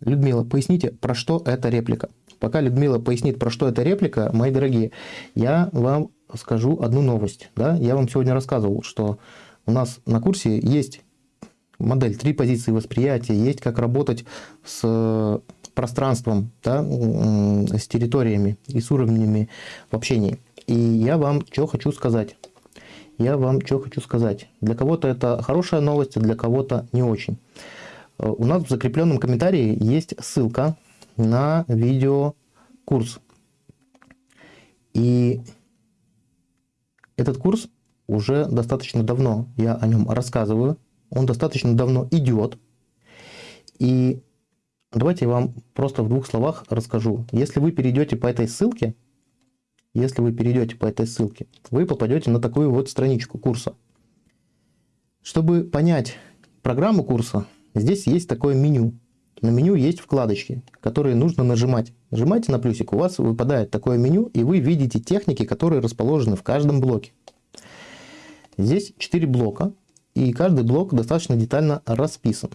Людмила, поясните, про что эта реплика? Пока Людмила пояснит, про что эта реплика, мои дорогие, я вам скажу одну новость. Да? Я вам сегодня рассказывал, что у нас на курсе есть модель три позиции восприятия, есть как работать с пространством, да, с территориями и с уровнями в общении. И я вам что хочу сказать. Я вам что хочу сказать. Для кого-то это хорошая новость, а для кого-то не очень. Э, у нас в закрепленном комментарии есть ссылка на видеокурс. И этот курс уже достаточно давно, я о нем рассказываю, он достаточно давно идет. И давайте я вам просто в двух словах расскажу. Если вы перейдете по этой ссылке, если вы перейдете по этой ссылке, вы попадете на такую вот страничку курса. Чтобы понять программу курса, здесь есть такое меню. На меню есть вкладочки, которые нужно нажимать. Нажимайте на плюсик, у вас выпадает такое меню, и вы видите техники, которые расположены в каждом блоке. Здесь 4 блока, и каждый блок достаточно детально расписан.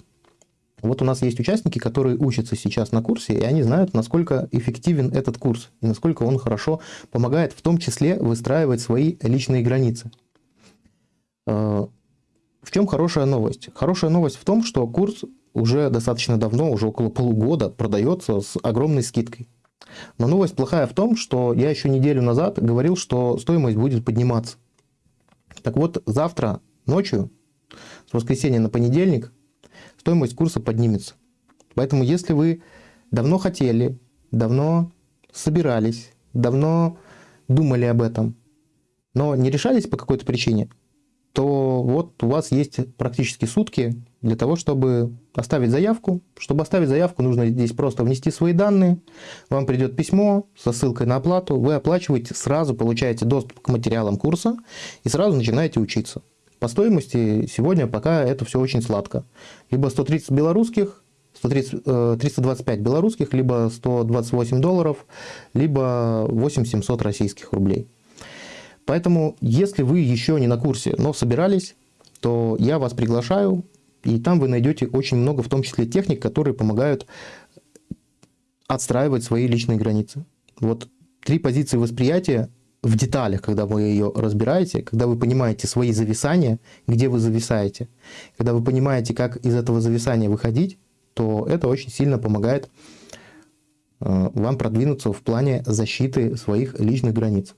Вот у нас есть участники, которые учатся сейчас на курсе, и они знают, насколько эффективен этот курс, и насколько он хорошо помогает в том числе выстраивать свои личные границы. Э, в чем хорошая новость? Хорошая новость в том, что курс уже достаточно давно, уже около полугода, продается с огромной скидкой. Но новость плохая в том, что я еще неделю назад говорил, что стоимость будет подниматься. Так вот, завтра ночью, с воскресенья на понедельник, стоимость курса поднимется. Поэтому, если вы давно хотели, давно собирались, давно думали об этом, но не решались по какой-то причине, то вот у вас есть практически сутки для того, чтобы оставить заявку. Чтобы оставить заявку, нужно здесь просто внести свои данные. Вам придет письмо со ссылкой на оплату. Вы оплачиваете, сразу получаете доступ к материалам курса и сразу начинаете учиться. По стоимости сегодня пока это все очень сладко. Либо 130 белорусских, 130, 325 э, белорусских, либо 128 долларов, либо 8700 российских рублей. Поэтому, если вы еще не на курсе, но собирались, то я вас приглашаю, и там вы найдете очень много, в том числе техник, которые помогают отстраивать свои личные границы. Вот три позиции восприятия в деталях, когда вы ее разбираете, когда вы понимаете свои зависания, где вы зависаете, когда вы понимаете, как из этого зависания выходить, то это очень сильно помогает э, вам продвинуться в плане защиты своих личных границ.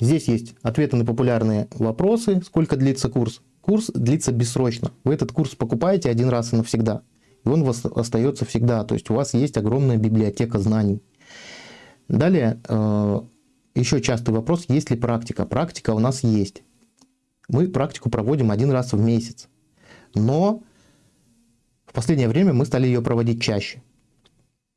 Здесь есть ответы на популярные вопросы, сколько длится курс. Курс длится бессрочно. Вы этот курс покупаете один раз и навсегда. И он у вас остается всегда. То есть у вас есть огромная библиотека знаний. Далее, э, еще частый вопрос, есть ли практика. Практика у нас есть. Мы практику проводим один раз в месяц. Но в последнее время мы стали ее проводить чаще.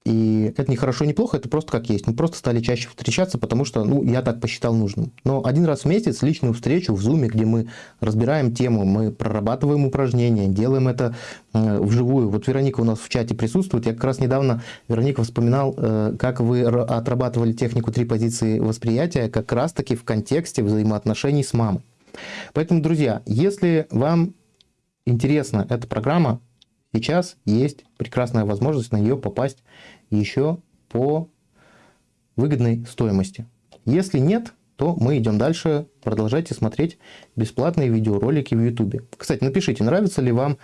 И это не хорошо, не плохо, это просто как есть. Мы просто стали чаще встречаться, потому что, ну, я так посчитал нужным. Но один раз в месяц личную встречу в Zoom, где мы разбираем тему, мы прорабатываем упражнения, делаем это э, вживую. Вот Вероника у нас в чате присутствует. Я как раз недавно, Вероника, вспоминал, э, как вы отрабатывали технику три позиции восприятия как раз-таки в контексте взаимоотношений с мамой. Поэтому, друзья, если вам интересна эта программа, Сейчас есть прекрасная возможность на нее попасть еще по выгодной стоимости. Если нет, то мы идем дальше. Продолжайте смотреть бесплатные видеоролики в YouTube. Кстати, напишите, нравятся ли вам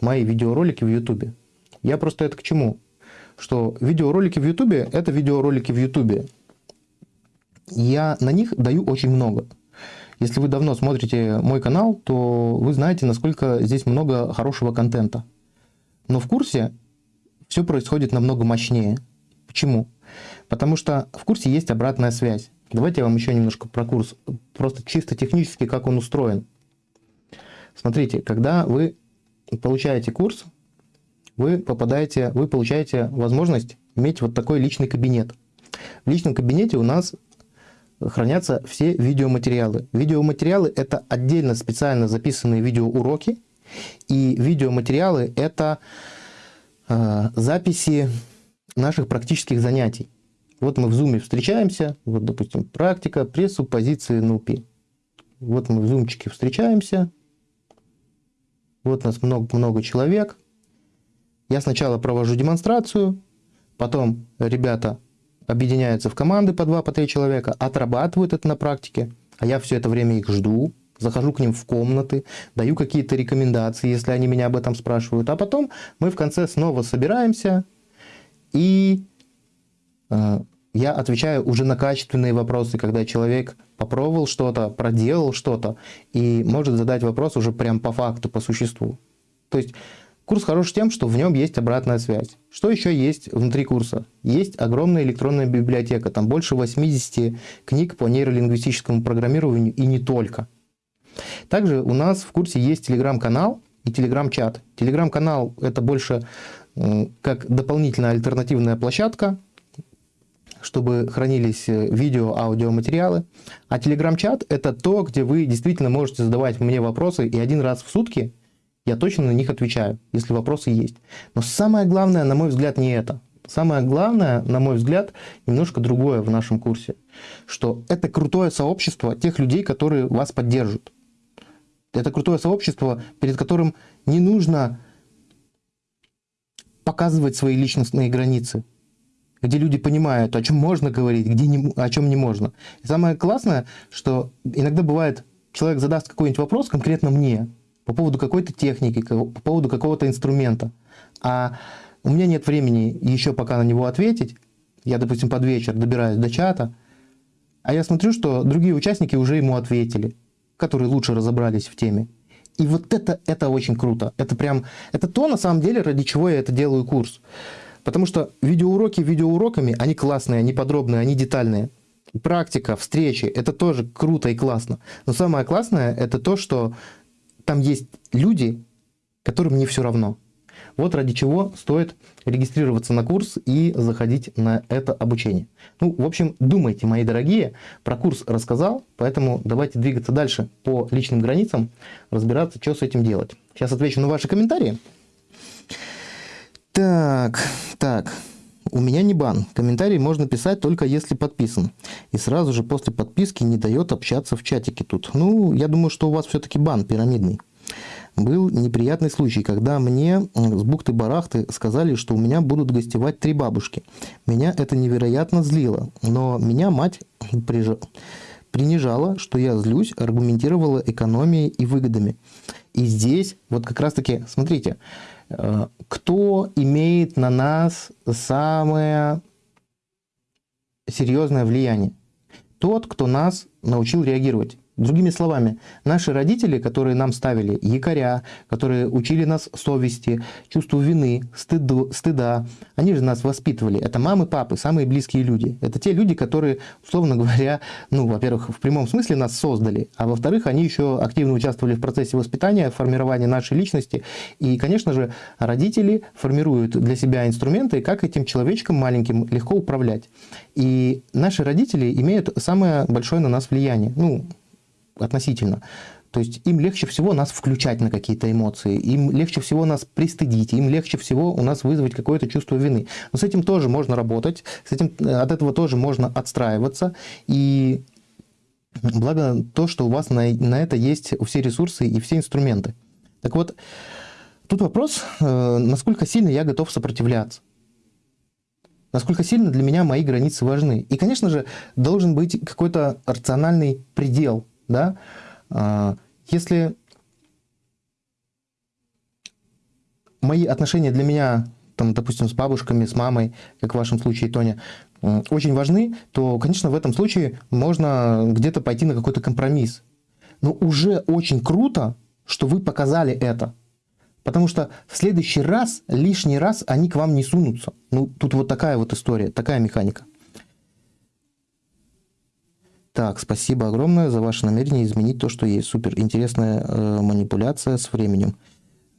мои видеоролики в YouTube. Я просто это к чему? Что видеоролики в YouTube – это видеоролики в YouTube. Я на них даю очень много. Если вы давно смотрите мой канал, то вы знаете, насколько здесь много хорошего контента. Но в курсе все происходит намного мощнее. Почему? Потому что в курсе есть обратная связь. Давайте я вам еще немножко про курс, просто чисто технически, как он устроен. Смотрите, когда вы получаете курс, вы попадаете, вы получаете возможность иметь вот такой личный кабинет. В личном кабинете у нас хранятся все видеоматериалы. Видеоматериалы – это отдельно специально записанные видеоуроки, и видеоматериалы – это записи наших практических занятий. Вот мы в Zoom встречаемся, вот, допустим, практика пресуппозиции НУПИ. Вот мы в зумчике встречаемся, вот нас много-много человек. Я сначала провожу демонстрацию, потом ребята объединяются в команды по два, по три человека, отрабатывают это на практике, а я все это время их жду, захожу к ним в комнаты, даю какие-то рекомендации, если они меня об этом спрашивают. А потом мы в конце снова собираемся, и э, я отвечаю уже на качественные вопросы, когда человек попробовал что-то, проделал что-то, и может задать вопрос уже прям по факту, по существу. То есть курс хорош тем, что в нем есть обратная связь. Что еще есть внутри курса? Есть огромная электронная библиотека, там больше 80 книг по нейролингвистическому программированию и не только. Также у нас в курсе есть телеграм-канал и телеграм-чат. Телеграм-канал это больше как дополнительная альтернативная площадка, чтобы хранились э, видео, аудиоматериалы. А телеграм-чат это то, где вы действительно можете задавать мне вопросы, и один раз в сутки я точно на них отвечаю, если вопросы есть. Но самое главное, на мой взгляд, не это. Самое главное, на мой взгляд, немножко другое в нашем курсе, что это крутое сообщество тех людей, которые вас поддержат. Это крутое сообщество, перед которым не нужно показывать свои личностные границы, где люди понимают, о чем можно говорить, где не, о чем не можно. И самое классное, что иногда бывает, человек задаст какой-нибудь вопрос конкретно мне по поводу какой-то техники, по поводу какого-то инструмента, а у меня нет времени еще пока на него ответить, я, допустим, под вечер добираюсь до чата, а я смотрю, что другие участники уже ему ответили которые лучше разобрались в теме. И вот это, это очень круто. Это прям, это то, на самом деле, ради чего я это делаю курс. Потому что видеоуроки видеоуроками, они классные, они подробные, они детальные. практика, встречи, это тоже круто и классно. Но самое классное это то, что там есть люди, которым не все равно. Вот ради чего стоит регистрироваться на курс и заходить на это обучение. Ну, в общем, думайте, мои дорогие. Про курс рассказал, поэтому давайте двигаться дальше по личным границам, разбираться, что с этим делать. Сейчас отвечу на ваши комментарии. Так, так. У меня не бан. Комментарий можно писать только если подписан. И сразу же после подписки не дает общаться в чатике тут. Ну, я думаю, что у вас все-таки бан пирамидный. Был неприятный случай, когда мне с бухты-барахты сказали, что у меня будут гостевать три бабушки. Меня это невероятно злило, но меня мать приж... принижала, что я злюсь, аргументировала экономией и выгодами. И здесь вот как раз-таки, смотрите, э, кто имеет на нас самое серьезное влияние? Тот, кто нас научил реагировать. Другими словами, наши родители, которые нам ставили якоря, которые учили нас совести, чувству вины, стыду, стыда, они же нас воспитывали. Это мамы, папы, самые близкие люди. Это те люди, которые, условно говоря, ну, во-первых, в прямом смысле нас создали, а во-вторых, они еще активно участвовали в процессе воспитания, формирования нашей личности. И, конечно же, родители формируют для себя инструменты, как этим человечком маленьким легко управлять. И наши родители имеют самое большое на нас влияние. Ну, относительно. То есть им легче всего нас включать на какие-то эмоции, им легче всего нас пристыдить, им легче всего у нас вызвать какое-то чувство вины. Но с этим тоже можно работать, с этим, э, от этого тоже можно отстраиваться. И благо то, что у вас на, на это есть все ресурсы и все инструменты. Так вот, тут вопрос, э, насколько сильно я готов сопротивляться насколько сильно для меня мои границы важны. И, конечно же, должен быть какой-то рациональный предел да, а, если мои отношения для меня, там, допустим, с бабушками, с мамой, как в вашем случае, Тоня, очень важны, то, конечно, в этом случае можно где-то пойти на какой-то компромисс. Но уже очень круто, что вы показали это. Потому что в следующий раз, лишний раз они к вам не сунутся. Ну, тут вот такая вот история, такая механика. Так, спасибо огромное за ваше намерение изменить то, что есть. Супер. Интересная э, манипуляция с временем.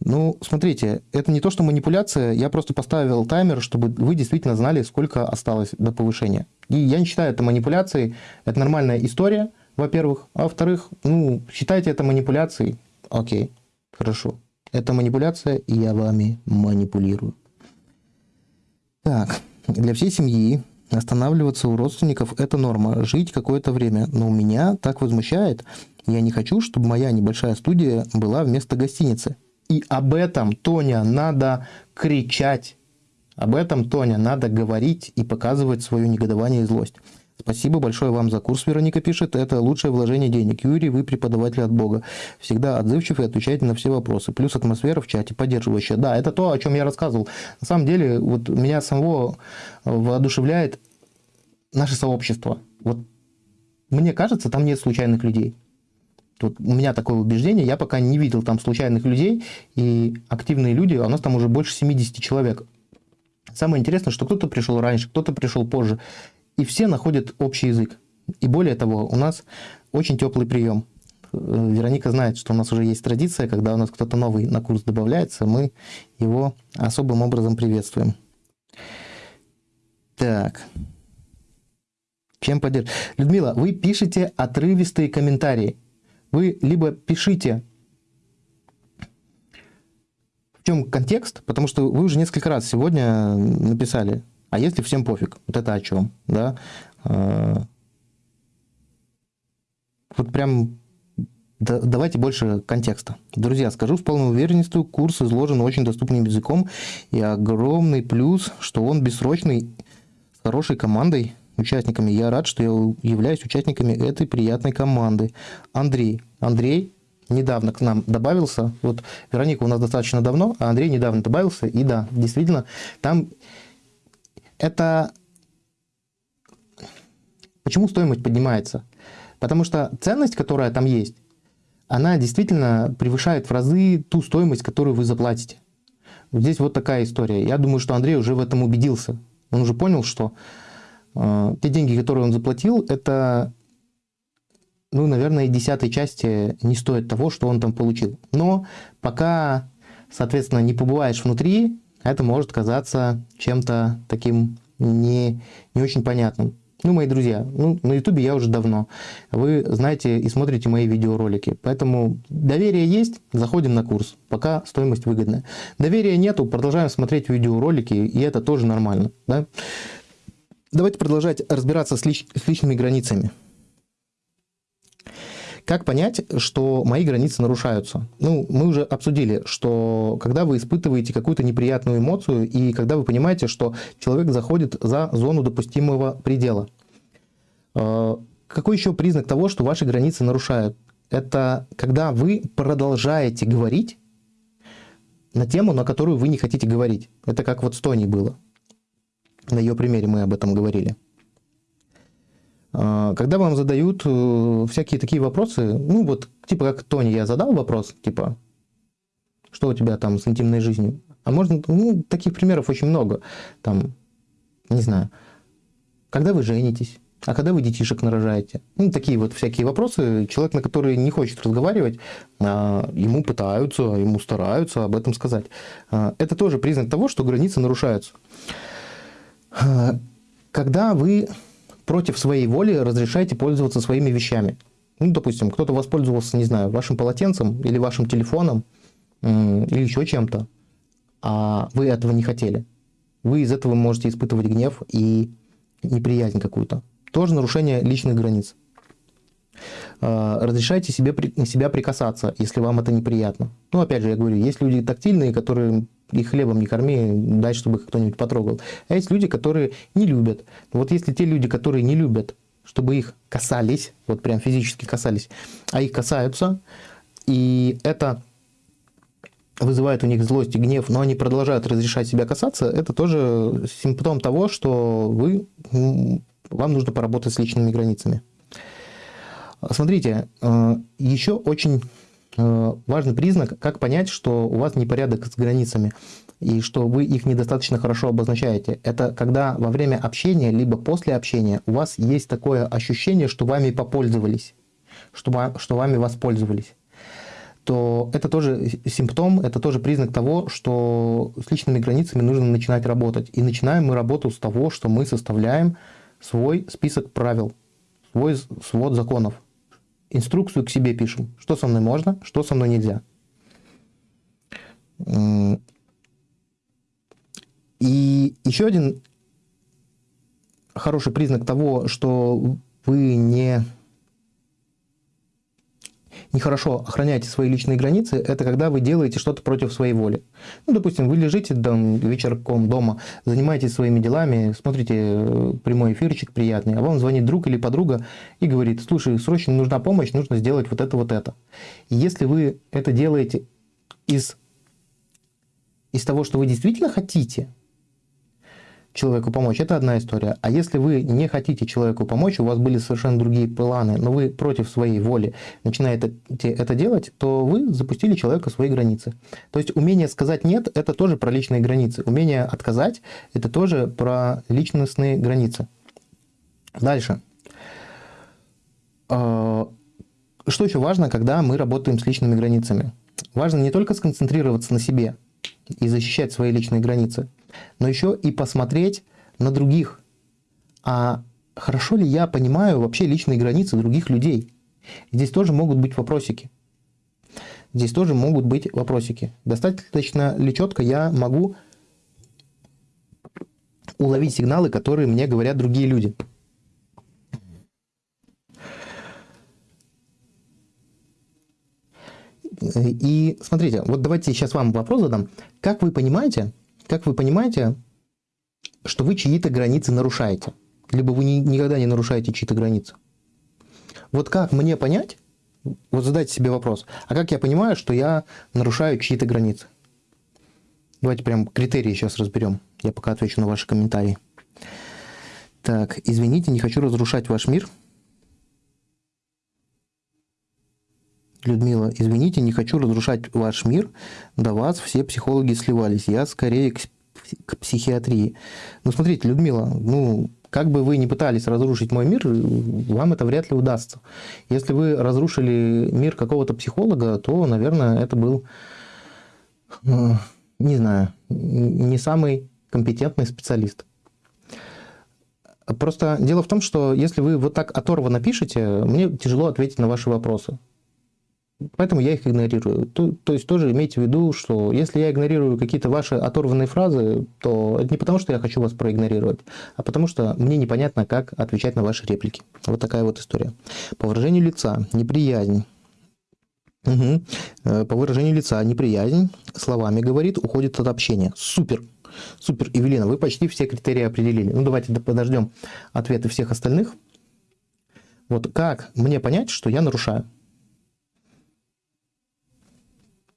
Ну, смотрите, это не то, что манипуляция, я просто поставил таймер, чтобы вы действительно знали, сколько осталось до повышения. И я не считаю это манипуляцией, это нормальная история, во-первых. А во-вторых, ну, считайте это манипуляцией, окей, хорошо. Это манипуляция, и я вами манипулирую. Так, для всей семьи Останавливаться у родственников – это норма. Жить какое-то время. Но у меня так возмущает. Я не хочу, чтобы моя небольшая студия была вместо гостиницы. И об этом, Тоня, надо кричать. Об этом, Тоня, надо говорить и показывать свое негодование и злость. Спасибо большое вам за курс, Вероника пишет. Это лучшее вложение денег. Юрий, вы преподаватель от Бога. Всегда отзывчив и отвечаете на все вопросы. Плюс атмосфера в чате поддерживающая. Да, это то, о чем я рассказывал. На самом деле, вот меня самого воодушевляет наше сообщество. Вот мне кажется, там нет случайных людей. Тут у меня такое убеждение, я пока не видел там случайных людей, и активные люди, а у нас там уже больше 70 человек. Самое интересное, что кто-то пришел раньше, кто-то пришел позже и все находят общий язык. И более того, у нас очень теплый прием. Э, Вероника знает, что у нас уже есть традиция, когда у нас кто-то новый на курс добавляется, мы его особым образом приветствуем. Так. Чем поддерживать? Людмила, вы пишете отрывистые комментарии. Вы либо пишите в чем контекст, потому что вы уже несколько раз сегодня написали а если всем пофиг? Вот это о чем? Да? А, вот прям да, давайте больше контекста. Друзья, скажу с полной уверенностью, курс изложен очень доступным языком, и огромный плюс, что он бессрочный, с хорошей командой, участниками. Я рад, что я являюсь участниками этой приятной команды. Андрей. Андрей недавно к нам добавился. Вот Вероника у нас достаточно давно, а Андрей недавно добавился. И да, действительно, там это... Почему стоимость поднимается? Потому что ценность, которая там есть, она действительно превышает в разы ту стоимость, которую вы заплатите. Здесь вот такая история. Я думаю, что Андрей уже в этом убедился. Он уже понял, что Э, те деньги, которые он заплатил, это, ну, наверное, десятой части не стоит того, что он там получил. Но пока, соответственно, не побываешь внутри, это может казаться чем-то таким не, не очень понятным. Ну, мои друзья, ну, на ютубе я уже давно. Вы знаете и смотрите мои видеоролики. Поэтому доверие есть, заходим на курс. Пока стоимость выгодная. Доверия нету, продолжаем смотреть видеоролики, и это тоже нормально. Да? Давайте продолжать разбираться с, лич, с личными границами. Как понять, что мои границы нарушаются? Ну, мы уже обсудили, что когда вы испытываете какую-то неприятную эмоцию и когда вы понимаете, что человек заходит за зону допустимого предела. Э, какой еще признак того, что ваши границы нарушают? Это когда вы продолжаете говорить на тему, на которую вы не хотите говорить. Это как вот с Тони было. На ее примере мы об этом говорили. А, когда вам задают э, всякие такие вопросы, ну вот, типа как Тони, я задал вопрос, типа, что у тебя там с интимной жизнью? А можно, ну, таких примеров очень много. Там, не знаю, когда вы женитесь? А когда вы детишек нарожаете? Ну, такие вот всякие вопросы. Человек, на который не хочет разговаривать, а, ему пытаются, ему стараются об этом сказать. А, это тоже признак того, что границы нарушаются. Когда вы против своей воли разрешаете пользоваться своими вещами. Ну, допустим, кто-то воспользовался, не знаю, вашим полотенцем или вашим телефоном, или еще чем-то, а вы этого не хотели. Вы из этого можете испытывать гнев и неприязнь какую-то. Тоже нарушение личных границ. А, разрешайте себе, себя прикасаться, если вам это неприятно. Ну, опять же, я говорю, есть люди тактильные, которые и хлебом не корми, дай, чтобы кто-нибудь потрогал. А есть люди, которые не любят. Вот если те люди, которые не любят, чтобы их касались, вот прям физически касались, а их касаются, и это вызывает у них злость и гнев, но они продолжают разрешать себя касаться, это тоже симптом того, что вы, вам нужно поработать с личными границами. Смотрите, э, еще очень важный признак, как понять, что у вас непорядок с границами и что вы их недостаточно хорошо обозначаете. Это когда во время общения, либо после общения у вас есть такое ощущение, что вами попользовались, что, что вами воспользовались то это тоже симптом, это тоже признак того, что с личными границами нужно начинать работать. И начинаем мы работу с того, что мы составляем свой список правил, свой свод законов инструкцию к себе пишем. Что со мной можно, что со мной нельзя. И еще один хороший признак того, что вы не нехорошо охраняете свои личные границы, это когда вы делаете что-то против своей воли. Ну, допустим, вы лежите там вечерком дома, занимаетесь своими делами, смотрите э, прямой эфирчик приятный, а вам звонит друг или подруга и говорит, слушай, срочно нужна помощь, нужно сделать вот это, вот это. И если вы это делаете из, из того, что вы действительно хотите, человеку помочь, это одна история. А если вы не хотите человеку помочь, у вас были совершенно другие планы, но вы против своей воли начинаете это делать, то вы запустили человека свои границы. То есть умение сказать «нет» – это тоже про личные границы. Умение отказать – это тоже про личностные границы. Дальше. А, что еще важно, когда мы работаем с личными границами? Важно не только сконцентрироваться на себе и защищать свои личные границы, но еще и посмотреть на других. А хорошо ли я понимаю вообще личные границы других людей? Здесь тоже могут быть вопросики. Здесь тоже могут быть вопросики. Достаточно ли четко я могу уловить сигналы, которые мне говорят другие люди? И смотрите, вот давайте сейчас вам вопрос задам. Как вы понимаете, как вы понимаете, что вы чьи-то границы нарушаете? Либо вы ни, никогда не нарушаете чьи-то границы? Вот как мне понять, вот задайте себе вопрос, а как я понимаю, что я нарушаю чьи-то границы? Давайте прям критерии сейчас разберем. Я пока отвечу на ваши комментарии. Так, извините, не хочу разрушать ваш мир. Людмила, извините, не хочу разрушать ваш мир. До вас все психологи сливались. Я скорее к, к психиатрии. Ну, смотрите, Людмила, ну, как бы вы ни пытались разрушить мой мир, вам это вряд ли удастся. Если вы разрушили мир какого-то психолога, то, наверное, это был, э, не знаю, не самый компетентный специалист. Просто дело в том, что если вы вот так оторвано пишете, мне тяжело ответить на ваши вопросы. Поэтому я их игнорирую. То, то есть тоже имейте в виду, что если я игнорирую какие-то ваши оторванные фразы, то это не потому, что я хочу вас проигнорировать, а потому что мне непонятно, как отвечать на ваши реплики. Вот такая вот история. По выражению лица, неприязнь. Угу. По выражению лица, неприязнь, словами говорит, уходит от общения. Супер! Супер, Евелина, вы почти все критерии определили. Ну, давайте подождем ответы всех остальных. Вот как мне понять, что я нарушаю?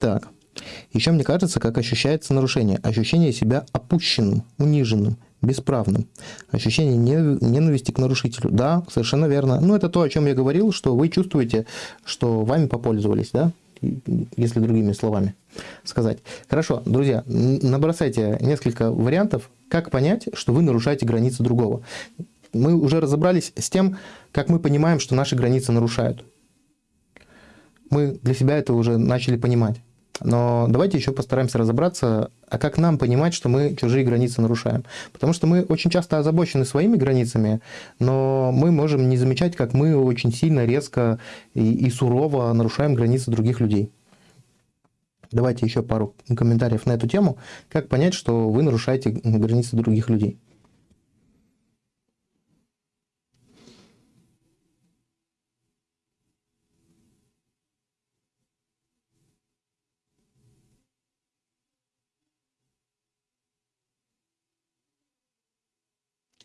Так. Еще мне кажется, как ощущается нарушение. Ощущение себя опущенным, униженным, бесправным. Ощущение ненависти к нарушителю. Да, совершенно верно. Ну, это то, о чем я говорил, что вы чувствуете, что вами попользовались, да? Если другими словами сказать. Хорошо, друзья, набросайте несколько вариантов, как понять, что вы нарушаете границы другого. Мы уже разобрались с тем, как мы понимаем, что наши границы нарушают. Мы для себя это уже начали понимать. Но давайте еще постараемся разобраться, а как нам понимать, что мы чужие границы нарушаем. Потому что мы очень часто озабочены своими границами, но мы можем не замечать, как мы очень сильно, резко и, и сурово нарушаем границы других людей. Давайте еще пару комментариев на эту тему. Как понять, что вы нарушаете границы других людей?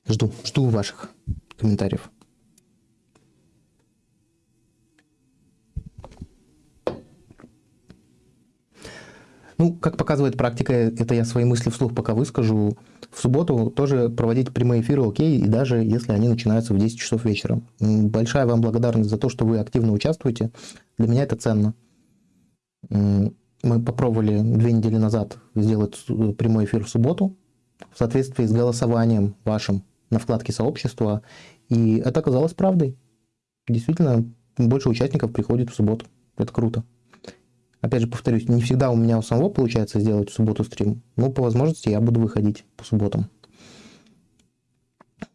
Жду, жду ваших комментариев. Ну, как показывает практика, это я свои мысли вслух пока выскажу. В субботу тоже проводить прямые эфиры окей, и даже если они начинаются в 10 часов вечера. Большая вам благодарность за то, что вы активно участвуете. Для меня это ценно. Мы попробовали две недели назад сделать прямой эфир в субботу в соответствии с голосованием вашим на вкладке сообщества, и это оказалось правдой. Действительно, больше участников приходит в субботу. Это круто. Опять же, повторюсь, не всегда у меня у самого получается сделать в субботу стрим, но по возможности я буду выходить по субботам.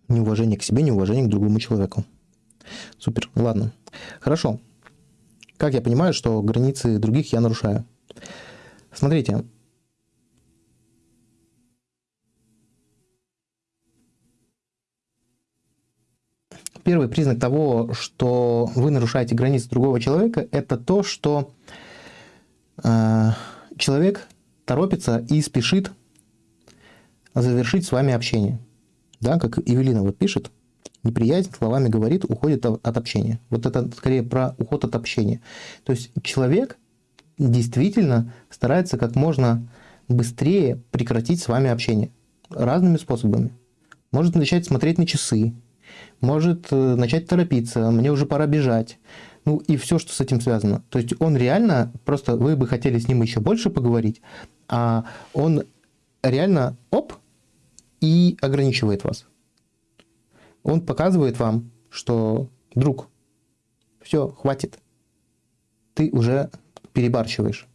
Неуважение к себе, неуважение к другому человеку. Супер, ладно. Хорошо. Как я понимаю, что границы других я нарушаю? Смотрите, Первый признак того, что вы нарушаете границы другого человека, это то, что э, человек торопится и спешит завершить с вами общение. Да, как Евелина вот пишет, неприязнь словами говорит, уходит от общения. Вот это скорее про уход от общения. То есть человек действительно старается как можно быстрее прекратить с вами общение разными способами. Может начать смотреть на часы, может э, начать торопиться, мне уже пора бежать. Ну и все, что с этим связано. То есть он реально, просто вы бы хотели с ним еще больше поговорить, а он реально, оп, и ограничивает вас. Он показывает вам, что, друг, все, хватит, ты уже перебарщиваешь.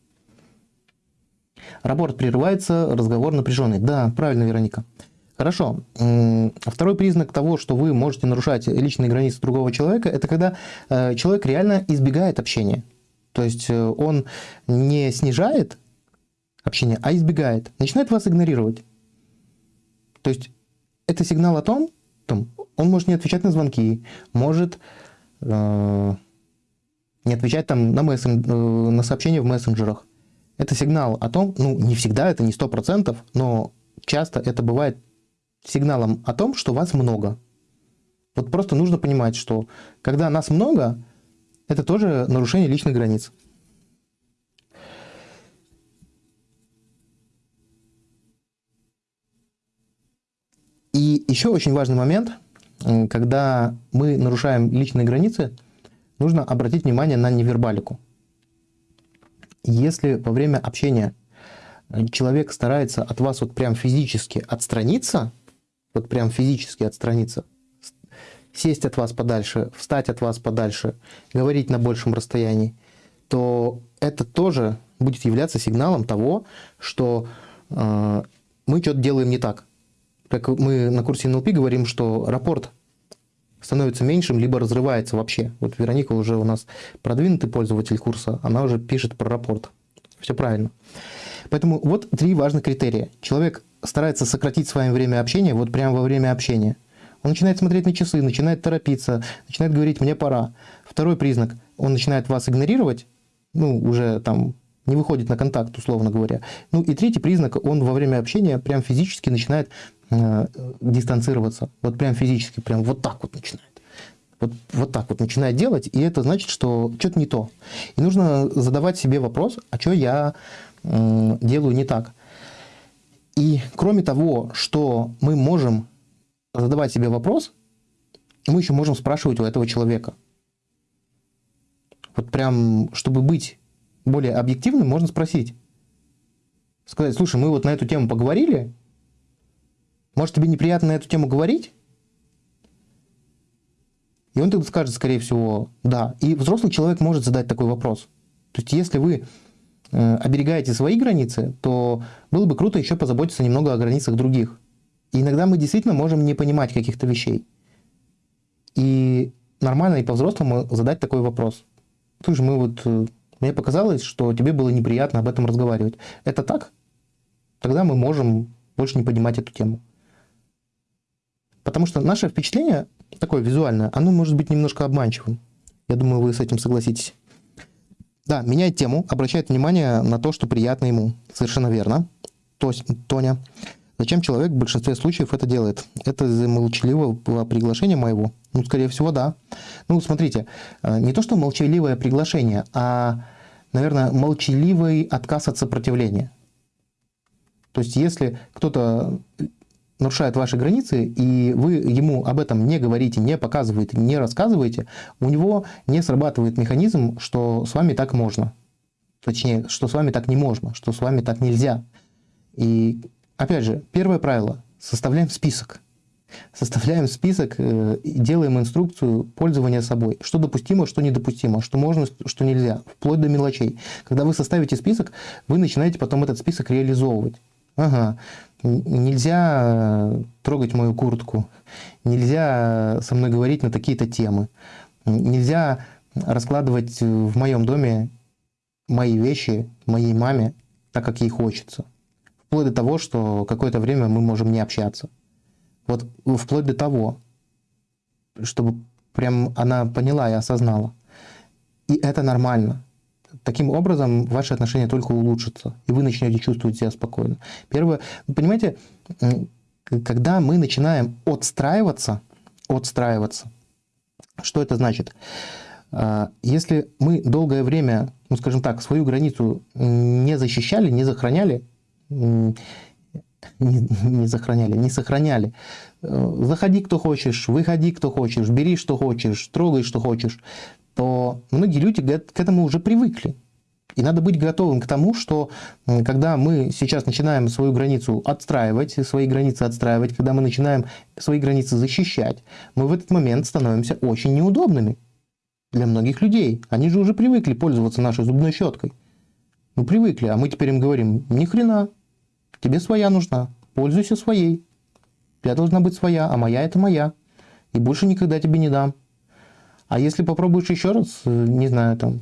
Работа прерывается, разговор напряженный. Да, правильно, Вероника. Хорошо. Второй признак того, что вы можете нарушать личные границы другого человека, это когда э, человек реально избегает общения. То есть э, он не снижает общение, а избегает. Начинает вас игнорировать. То есть это сигнал о том, том он может не отвечать на звонки, может э, не отвечать там на, мессен, э, на сообщения в мессенджерах. Это сигнал о том, ну не всегда, это не 100%, но часто это бывает сигналом о том, что вас много. Вот просто нужно понимать, что когда нас много, это тоже нарушение личных границ. И еще очень важный момент, когда мы нарушаем личные границы, нужно обратить внимание на невербалику. Если во время общения человек старается от вас вот прям физически отстраниться – вот прям физически отстраниться, сесть от вас подальше, встать от вас подальше, говорить на большем расстоянии, то это тоже будет являться сигналом того, что э, мы что-то делаем не так. Как мы на курсе НЛП говорим, что рапорт становится меньшим, либо разрывается вообще. Вот Вероника уже у нас продвинутый пользователь курса, она уже пишет про рапорт. Все правильно. Поэтому вот три важных критерия. Человек старается сократить с вами время общения, вот прямо во время общения. Он начинает смотреть на часы, начинает торопиться, начинает говорить «мне пора». Второй признак – он начинает вас игнорировать, ну, уже там не выходит на контакт, условно говоря. Ну и третий признак, он во время общения прям физически начинает э, дистанцироваться. Вот прям физически, прям вот так вот начинает. Вот, вот так вот начинает делать, и это значит, что что-то не то. И нужно задавать себе вопрос, а что я э, делаю не так. И кроме того, что мы можем задавать себе вопрос, мы еще можем спрашивать у этого человека. Вот прям, чтобы быть более объективным, можно спросить. Сказать, слушай, мы вот на эту тему поговорили, может, тебе неприятно на эту тему говорить? И он тогда скажет, скорее всего, да. И взрослый человек может задать такой вопрос. То есть, если вы оберегаете свои границы, то было бы круто еще позаботиться немного о границах других. И иногда мы действительно можем не понимать каких-то вещей. И нормально и по-взрослому задать такой вопрос. Слушай, мы вот, э, мне показалось, что тебе было неприятно об этом разговаривать. Это так? Тогда мы можем больше не поднимать эту тему. Потому что наше впечатление, такое визуальное, оно может быть немножко обманчивым. Я думаю, вы с этим согласитесь. Да, меняет тему, обращает внимание на то, что приятно ему. Совершенно верно. То есть, Тоня. Зачем человек в большинстве случаев это делает? Это из-за молчаливого приглашения моего? Ну, скорее всего, да. Ну, смотрите, э, не то, что молчаливое приглашение, а, наверное, молчаливый отказ от сопротивления. То есть, если кто-то нарушает ваши границы, и вы ему об этом не говорите, не показываете, не рассказываете, у него не срабатывает механизм, что с вами так можно. Точнее, что с вами так не можно, что с вами так нельзя. И Опять же, первое правило. Составляем список. Составляем список э, делаем инструкцию пользования собой. Что допустимо, что недопустимо, что можно, что нельзя, вплоть до мелочей. Когда вы составите список, вы начинаете потом этот список реализовывать. Ага, нельзя э, трогать мою куртку, нельзя со мной говорить на такие-то темы, нельзя раскладывать в моем доме мои вещи моей маме так, как ей хочется. Вплоть до того, что какое-то время мы можем не общаться. Вот вплоть до того, чтобы прям она поняла и осознала. И это нормально. Таким образом, ваши отношения только улучшатся, и вы начнете чувствовать себя спокойно. Первое, понимаете, когда мы начинаем отстраиваться, отстраиваться, что это значит? А, если мы долгое время, ну скажем так, свою границу не защищали, не сохраняли, не, не сохраняли, не сохраняли. Э, заходи, кто хочешь, выходи, кто хочешь, бери, что хочешь, трогай, что хочешь, то многие люди к этому уже привыкли. И надо быть готовым к тому, что когда мы сейчас начинаем свою границу отстраивать, свои границы отстраивать, когда мы начинаем свои границы защищать, мы в этот момент становимся очень неудобными для многих людей. Они же уже привыкли пользоваться нашей зубной щеткой. Ну, привыкли, а мы теперь им говорим, ни хрена, тебе своя нужна, пользуйся своей. Тебя должна быть своя, а моя это моя. И больше никогда тебе не дам. А если попробуешь еще раз, э, не знаю, там,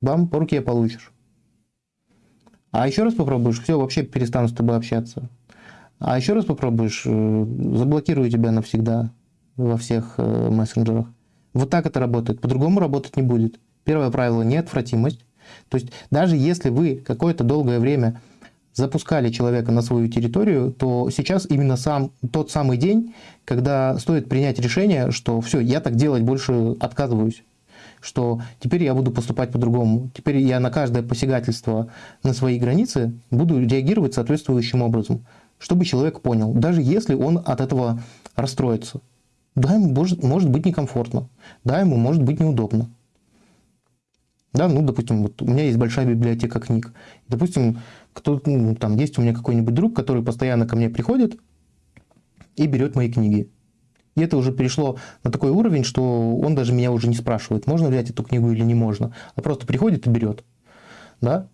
бам, по руке получишь. А еще раз попробуешь, все, вообще перестану с тобой общаться. А еще раз попробуешь, э, заблокирую тебя навсегда во всех э, мессенджерах. Вот так это работает. По-другому работать не будет. Первое правило – неотвратимость. То есть даже если вы какое-то долгое время запускали человека на свою территорию, то сейчас именно сам, тот самый день, когда стоит принять решение, что все, я так делать больше отказываюсь что теперь я буду поступать по-другому. Теперь я на каждое посягательство на свои границы буду реагировать соответствующим образом, чтобы человек понял, даже если он от этого расстроится. Да, ему может, может быть некомфортно, да, ему может быть неудобно. Да, ну, допустим, вот у меня есть большая библиотека книг. Допустим, кто, ну, там есть у меня какой-нибудь друг, который постоянно ко мне приходит и берет мои книги. И это уже перешло на такой уровень, что он даже меня уже не спрашивает, можно взять эту книгу или не можно, а просто приходит и берет. Да?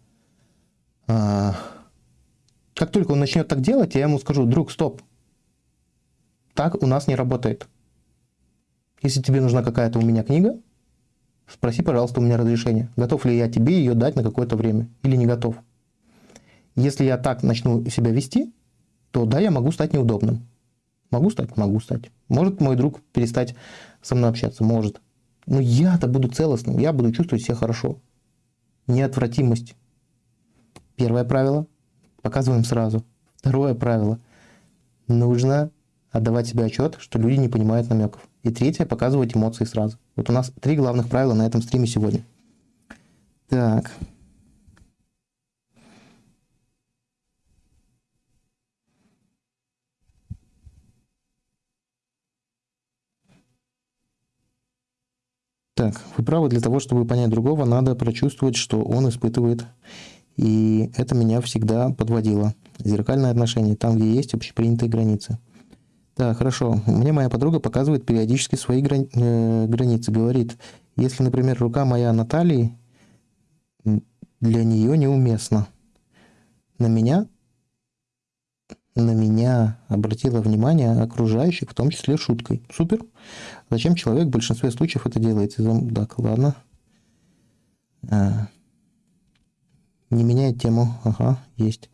А, как только он начнет так делать, я ему скажу, друг, стоп, так у нас не работает. Если тебе нужна какая-то у меня книга, спроси, пожалуйста, у меня разрешение. Готов ли я тебе ее дать на какое-то время или не готов. Если я так начну себя вести, то да, я могу стать неудобным. Могу стать? Могу стать. Может мой друг перестать со мной общаться? Может. Но я-то буду целостным, я буду чувствовать себя хорошо. Неотвратимость. Первое правило. Показываем сразу. Второе правило. Нужно отдавать себе отчет, что люди не понимают намеков. И третье, показывать эмоции сразу. Вот у нас три главных правила на этом стриме сегодня. Так. Так, вы правы, для того, чтобы понять другого, надо прочувствовать, что он испытывает. И это меня всегда подводило. Зеркальное отношение, там, где есть общепринятые границы. Так, хорошо. Мне моя подруга показывает периодически свои грани э, границы. Говорит, если, например, рука моя на талии, для нее неуместно. На меня на меня обратило внимание окружающих, в том числе шуткой. Супер. Зачем человек в большинстве случаев это делает? Так, ладно. А. Не меняет тему. Ага, есть.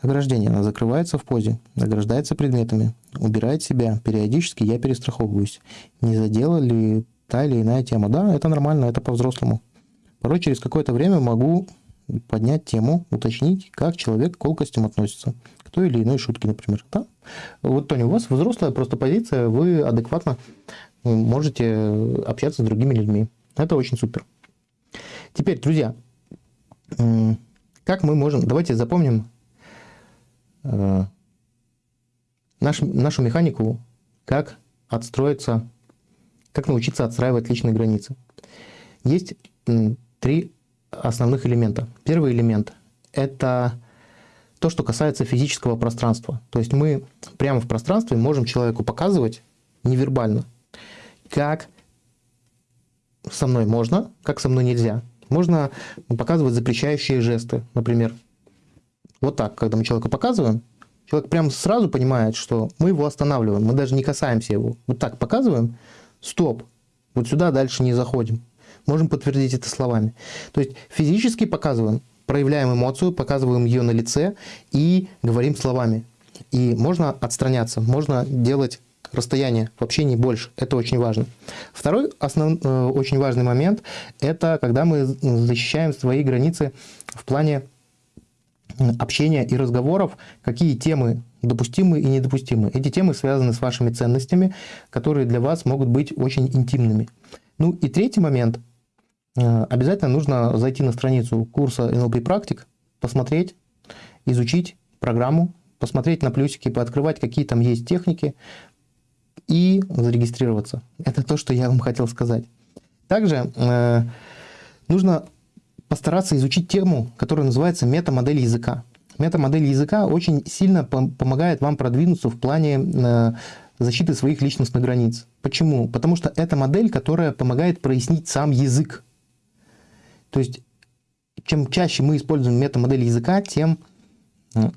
Ограждение. Она закрывается в позе, ограждается предметами, убирает себя. Периодически я перестраховываюсь. Не задела ли та или иная тема? Да, это нормально, это по-взрослому. Порой через какое-то время могу поднять тему, уточнить, как человек к колкостям относится той или иной шутки, например. Да? Вот, Тони, у вас взрослая просто позиция, вы адекватно можете общаться с другими людьми. Это очень супер. Теперь, друзья, как мы можем... Давайте запомним э, наш, нашу механику, как отстроиться, как научиться отстраивать личные границы. Есть три основных элемента. Первый элемент – это то, что касается физического пространства. То есть мы прямо в пространстве можем человеку показывать невербально, как со мной можно, как со мной нельзя. Можно показывать запрещающие жесты, например. Вот так, когда мы человеку показываем, человек прямо сразу понимает, что мы его останавливаем, мы даже не касаемся его. Вот так показываем, стоп, вот сюда дальше не заходим. Можем подтвердить это словами. То есть физически показываем, проявляем эмоцию, показываем ее на лице и говорим словами. И можно отстраняться, можно делать расстояние в общении больше. Это очень важно. Второй основ, э, очень важный момент – это когда мы защищаем свои границы в плане общения и разговоров, какие темы допустимы и недопустимы. Эти темы связаны с вашими ценностями, которые для вас могут быть очень интимными. Ну и третий момент – обязательно нужно зайти на страницу курса NLP практик, посмотреть, изучить программу, посмотреть на плюсики, пооткрывать, какие там есть техники и зарегистрироваться. Это то, что я вам хотел сказать. Также э, нужно постараться изучить тему, которая называется метамодель языка. Метамодель языка очень сильно помогает вам продвинуться в плане э, защиты своих личностных границ. Почему? Потому что это модель, которая помогает прояснить сам язык. То есть, чем чаще мы используем метамодель языка, тем э,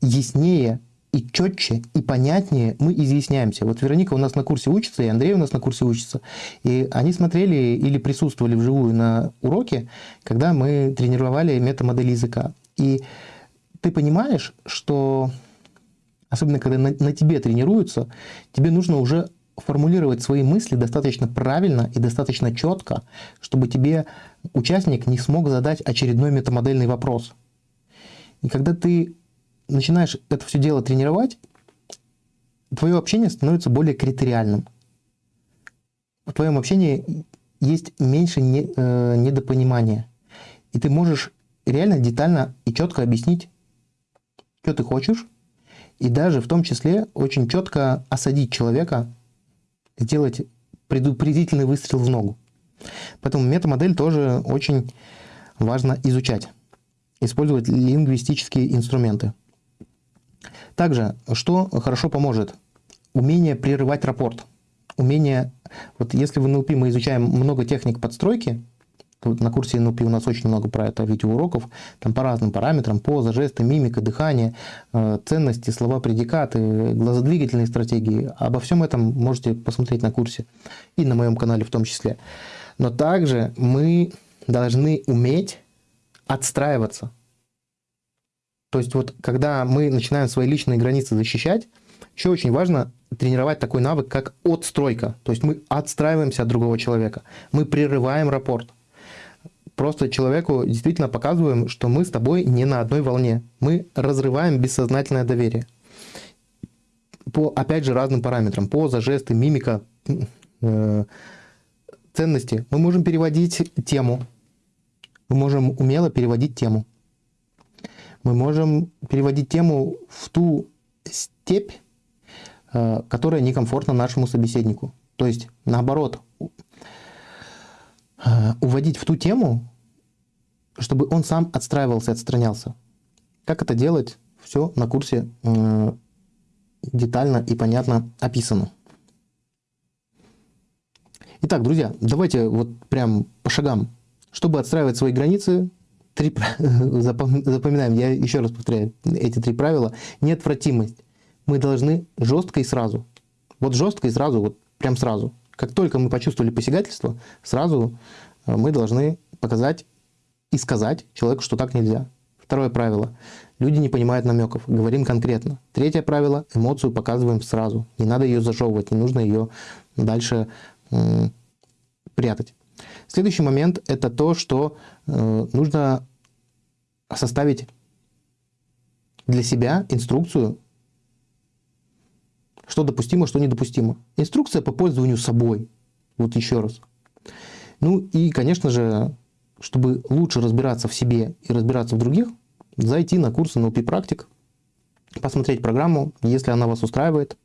яснее и четче, и понятнее мы изъясняемся. Вот Вероника у нас на курсе учится, и Андрей у нас на курсе учится. И они смотрели или присутствовали вживую на уроке, когда мы тренировали метамодель языка. И ты понимаешь, что, особенно когда на, на тебе тренируются, тебе нужно уже формулировать свои мысли достаточно правильно и достаточно четко, чтобы тебе участник не смог задать очередной метамодельный вопрос. И когда ты начинаешь это все дело тренировать, твое общение становится более критериальным. В твоем общении есть меньше не, э, недопонимания. И ты можешь реально детально и четко объяснить, что ты хочешь, и даже в том числе очень четко осадить человека, сделать предупредительный выстрел в ногу. Поэтому метамодель тоже очень важно изучать, использовать лингвистические инструменты. Также, что хорошо поможет? умение прерывать рапорт. Умение, вот если в NLP мы изучаем много техник подстройки, на курсе NLP у нас очень много про это видеоуроков, там по разным параметрам, поза, жесты, мимика, дыхание, э, ценности, слова, предикаты, глазодвигательные стратегии. Обо всем этом можете посмотреть на курсе и на моем канале в том числе. Но также мы должны уметь отстраиваться. То есть вот когда мы начинаем свои личные границы защищать, еще очень важно тренировать такой навык, как отстройка. То есть мы отстраиваемся от другого человека, мы прерываем рапорт просто человеку действительно показываем, что мы с тобой не на одной волне. Мы разрываем бессознательное доверие. По, опять же, разным параметрам. Поза, жесты, мимика, э, ценности. Мы можем переводить тему. Мы можем умело переводить тему. Мы можем переводить тему в ту степь, э, которая некомфортна нашему собеседнику. То есть, наоборот, э, уводить в ту тему, чтобы он сам отстраивался, отстранялся. Как это делать? Все на курсе э, детально и понятно описано. Итак, друзья, давайте вот прям по шагам. Чтобы отстраивать свои границы, три, запоминаем, я еще раз повторяю эти три правила. Неотвратимость. Мы должны жестко и сразу. Вот жестко и сразу, вот прям сразу. Как только мы почувствовали посягательство, сразу э, мы должны показать и сказать человеку, что так нельзя. Второе правило. Люди не понимают намеков. Говорим конкретно. Третье правило. Эмоцию показываем сразу. Не надо ее зажевывать, не нужно ее дальше прятать. Следующий момент – это то, что э, нужно составить для себя инструкцию, что допустимо, что недопустимо. Инструкция по пользованию собой. Вот еще раз. Ну и, конечно же, чтобы лучше разбираться в себе и разбираться в других, зайти на курсы NLP практик, посмотреть программу, если она вас устраивает,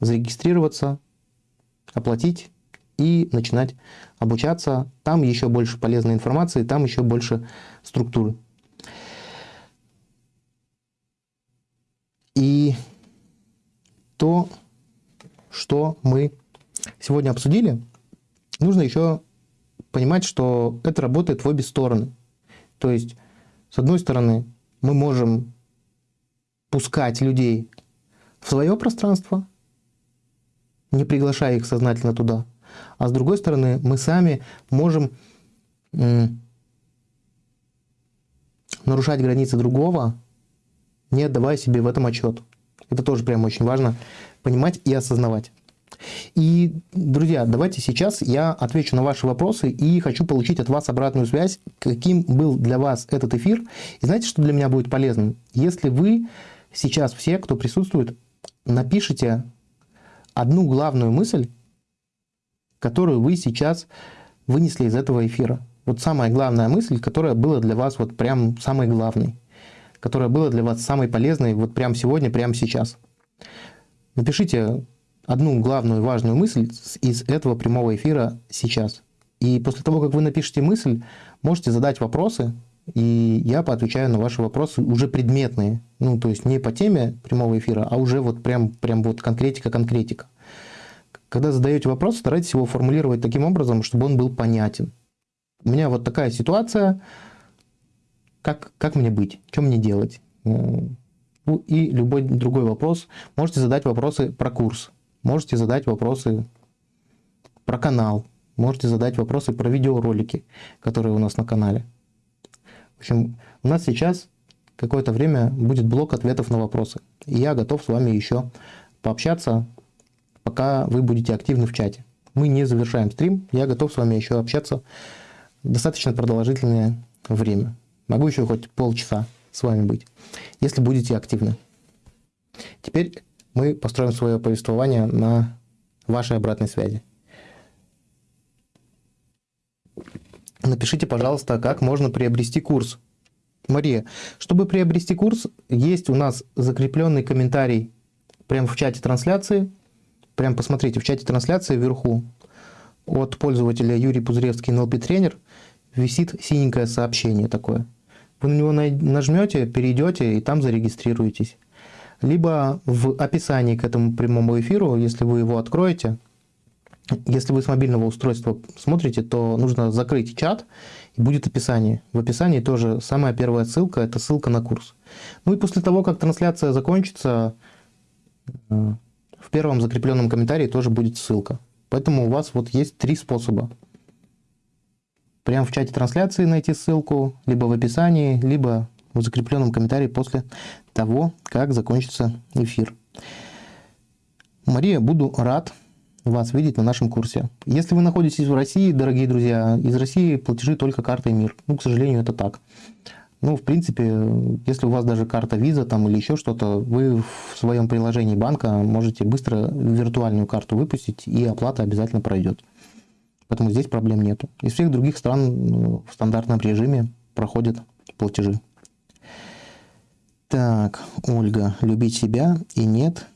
зарегистрироваться, оплатить и начинать обучаться. Там еще больше полезной информации, там еще больше структуры. И то, что мы сегодня обсудили, нужно еще понимать, что это работает в обе стороны. То есть, с одной стороны, мы можем пускать людей в свое пространство, не приглашая их сознательно туда. А с другой стороны, мы сами можем нарушать границы другого, не отдавая себе в этом отчет. Это тоже прям очень важно понимать и осознавать. И, друзья, давайте сейчас я отвечу на ваши вопросы и хочу получить от вас обратную связь, каким был для вас этот эфир. И знаете, что для меня будет полезным? Если вы сейчас все, кто присутствует, напишите одну главную мысль, которую вы сейчас вынесли из этого эфира. Вот самая главная мысль, которая была для вас вот прям самой главной, которая была для вас самой полезной вот прямо сегодня, прямо сейчас. Напишите одну главную важную мысль из этого прямого эфира сейчас. И после того, как вы напишете мысль, можете задать вопросы, и я поотвечаю на ваши вопросы уже предметные. Ну, то есть не по теме прямого эфира, а уже вот прям, прям вот конкретика-конкретика. Когда задаете вопрос, старайтесь его формулировать таким образом, чтобы он был понятен. У меня вот такая ситуация, как, как мне быть, что мне делать? Ну, и любой другой вопрос. Можете задать вопросы про курс. Можете задать вопросы про канал, можете задать вопросы про видеоролики, которые у нас на канале. В общем, у нас сейчас какое-то время будет блок ответов на вопросы. И я готов с вами еще пообщаться, пока вы будете активны в чате. Мы не завершаем стрим, я готов с вами еще общаться достаточно продолжительное время. Могу еще хоть полчаса с вами быть, если будете активны. Теперь мы построим свое повествование на вашей обратной связи. Напишите, пожалуйста, как можно приобрести курс. Мария, чтобы приобрести курс, есть у нас закрепленный комментарий прямо в чате трансляции. Прям посмотрите, в чате трансляции вверху от пользователя Юрий Пузыревский NLP тренер висит синенькое сообщение такое. Вы на него нажмете, перейдете и там зарегистрируетесь. либо в описании к этому прямому эфиру, если вы его откроете, если вы с мобильного устройства смотрите, то нужно закрыть чат, и будет описание. В описании тоже самая первая ссылка – это ссылка на курс. Ну и после того, как трансляция закончится, э, в первом закрепленном комментарии тоже будет ссылка. Поэтому у вас вот есть три способа. Прямо в чате трансляции найти ссылку, либо в описании, либо в закрепленном комментарии после того, как закончится эфир. Мария, буду рад вас видеть на нашем курсе. Если вы находитесь в России, дорогие друзья, из России платежи только картой МИР. Ну, к сожалению, это так. Ну, в принципе, если у вас даже карта виза там или еще что-то, вы в своем приложении банка можете быстро виртуальную карту выпустить, и оплата обязательно пройдет. Поэтому здесь проблем нету. Из всех других стран ну, в стандартном режиме проходят платежи. Так, Ольга, любить себя и нет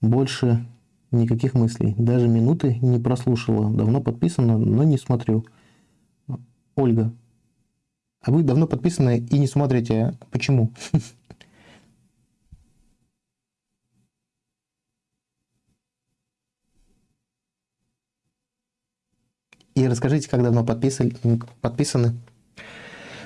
больше никаких мыслей. Даже минуты не прослушала. Давно подписано, но не смотрю. Ольга, а вы давно подписаны и не смотрите. Почему? И расскажите, как давно подписаны. подписаны.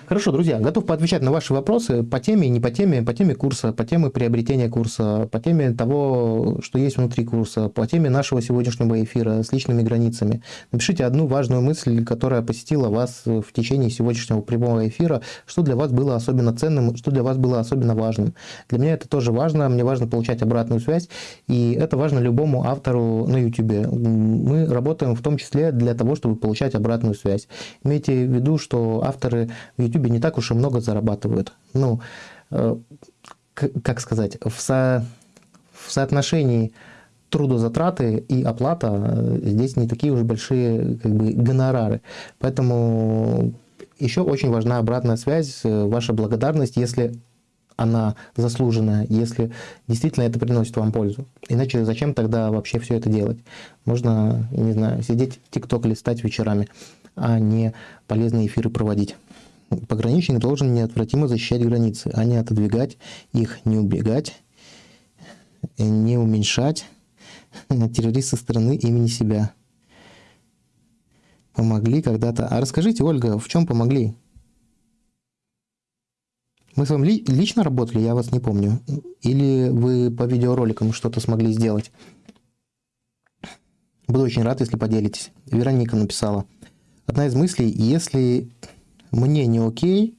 Хорошо, друзья, готов поотвечать на ваши вопросы по теме, не по теме, по теме курса, по теме приобретения курса, по теме того, что есть внутри курса, по теме нашего сегодняшнего эфира с личными границами. Напишите одну важную мысль, которая посетила вас в течение сегодняшнего прямого эфира, что для вас было особенно ценным, что для вас было особенно важным. Для меня это тоже важно, мне важно получать обратную связь, и это важно любому автору на YouTube. Мы работаем в том числе для того, чтобы получать обратную связь. Имейте в виду, что авторы в YouTube YouTube не так уж и много зарабатывают. Ну, э, как сказать, в, со, в соотношении трудозатраты и оплата э, здесь не такие уж большие как бы, гонорары. Поэтому еще очень важна обратная связь, э, ваша благодарность, если она заслуженная, если действительно это приносит вам пользу. Иначе зачем тогда вообще все это делать? Можно, не знаю, сидеть ТикТок листать вечерами, а не полезные эфиры проводить. Пограничник должен неотвратимо защищать границы, а не отодвигать их, не убегать, не уменьшать террориста страны имени себя. Помогли когда-то. А расскажите, Ольга, в чем помогли? Мы с вами лично работали, я вас не помню. Или вы по видеороликам что-то смогли сделать? Буду очень рад, если поделитесь. Вероника написала. Одна из мыслей, если мне не окей,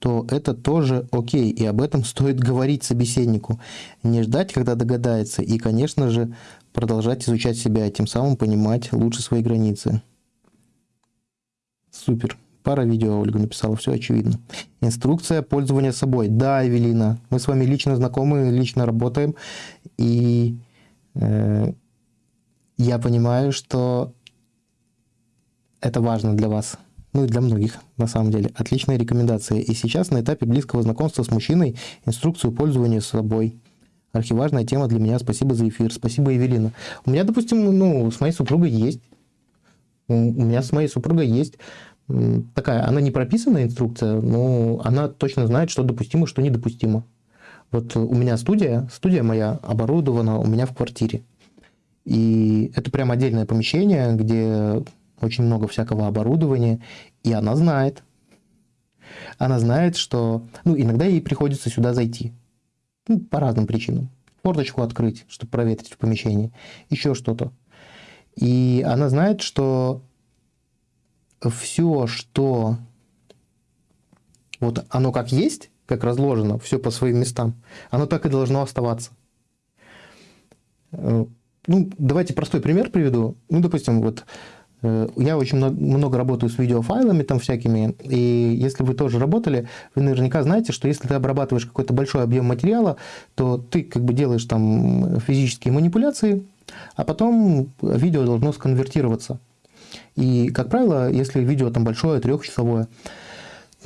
то это тоже окей, и об этом стоит говорить собеседнику. Не ждать, когда догадается, и, конечно же, продолжать изучать себя, тем самым понимать лучше свои границы. Супер. Пара видео Ольга написала, все очевидно. Инструкция пользования собой. Да, Эвелина, мы с вами лично знакомы, лично работаем, и э, я понимаю, что это важно для вас ну и для многих, на самом деле. Отличная рекомендация. И сейчас на этапе близкого знакомства с мужчиной инструкцию пользования собой. Архиважная тема для меня. Спасибо за эфир. Спасибо, Евелина. У меня, допустим, ну, с моей супругой есть. У меня с моей супругой есть такая, она не прописанная инструкция, но она точно знает, что допустимо, что недопустимо. Вот у меня студия, студия моя оборудована у меня в квартире. И это прям отдельное помещение, где очень много всякого оборудования, и она знает. Она знает, что... Ну, иногда ей приходится сюда зайти. Ну, по разным причинам. Форточку открыть, чтобы проветрить в помещении. Еще что-то. И она знает, что все, что вот оно как есть, как разложено, все по своим местам, оно так и должно оставаться. Э, ну, давайте простой пример приведу. Ну, допустим, вот я очень много работаю с видеофайлами там всякими, и если вы тоже работали, вы наверняка знаете, что если ты обрабатываешь какой-то большой объем материала, то ты как бы делаешь там физические манипуляции, а потом видео должно сконвертироваться. И, как правило, если видео там большое, трехчасовое,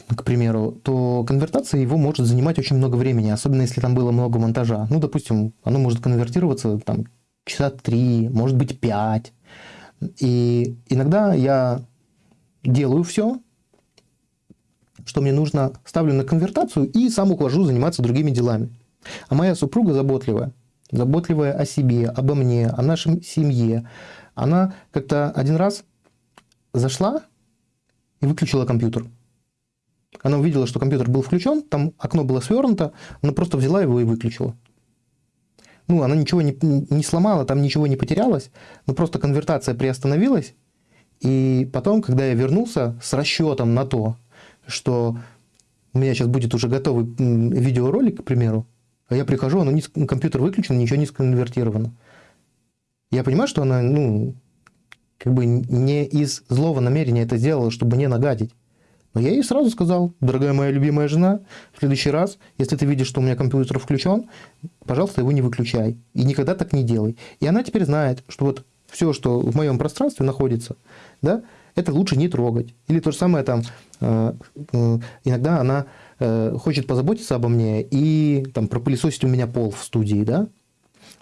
к примеру, то конвертация его может занимать очень много времени, особенно если там было много монтажа. Ну, допустим, оно может конвертироваться там часа три, может быть пять. И иногда я делаю все, что мне нужно, ставлю на конвертацию и сам ухожу заниматься другими делами. А моя супруга заботливая, заботливая о себе, обо мне, о нашей семье. Она как-то один раз зашла и выключила компьютер. Она увидела, что компьютер был включен, там окно было свернуто, она просто взяла его и выключила. Ну, она ничего не, не сломала, там ничего не потерялось, но просто конвертация приостановилась. И потом, когда я вернулся с расчетом на то, что у меня сейчас будет уже готовый видеоролик, к примеру, а я прихожу, оно не, компьютер выключен, ничего не сконвертировано. Я понимаю, что она, ну, как бы не из злого намерения это сделала, чтобы не нагадить. Но я ей сразу сказал, дорогая моя любимая жена, в следующий раз, если ты видишь, что у меня компьютер включен, пожалуйста, его не выключай. И никогда так не делай. И она теперь знает, что вот все, что в моем пространстве находится, да, это лучше не трогать. Или то же самое там, э, э, иногда она э, хочет позаботиться обо мне и там пропылесосить у меня пол в студии, да.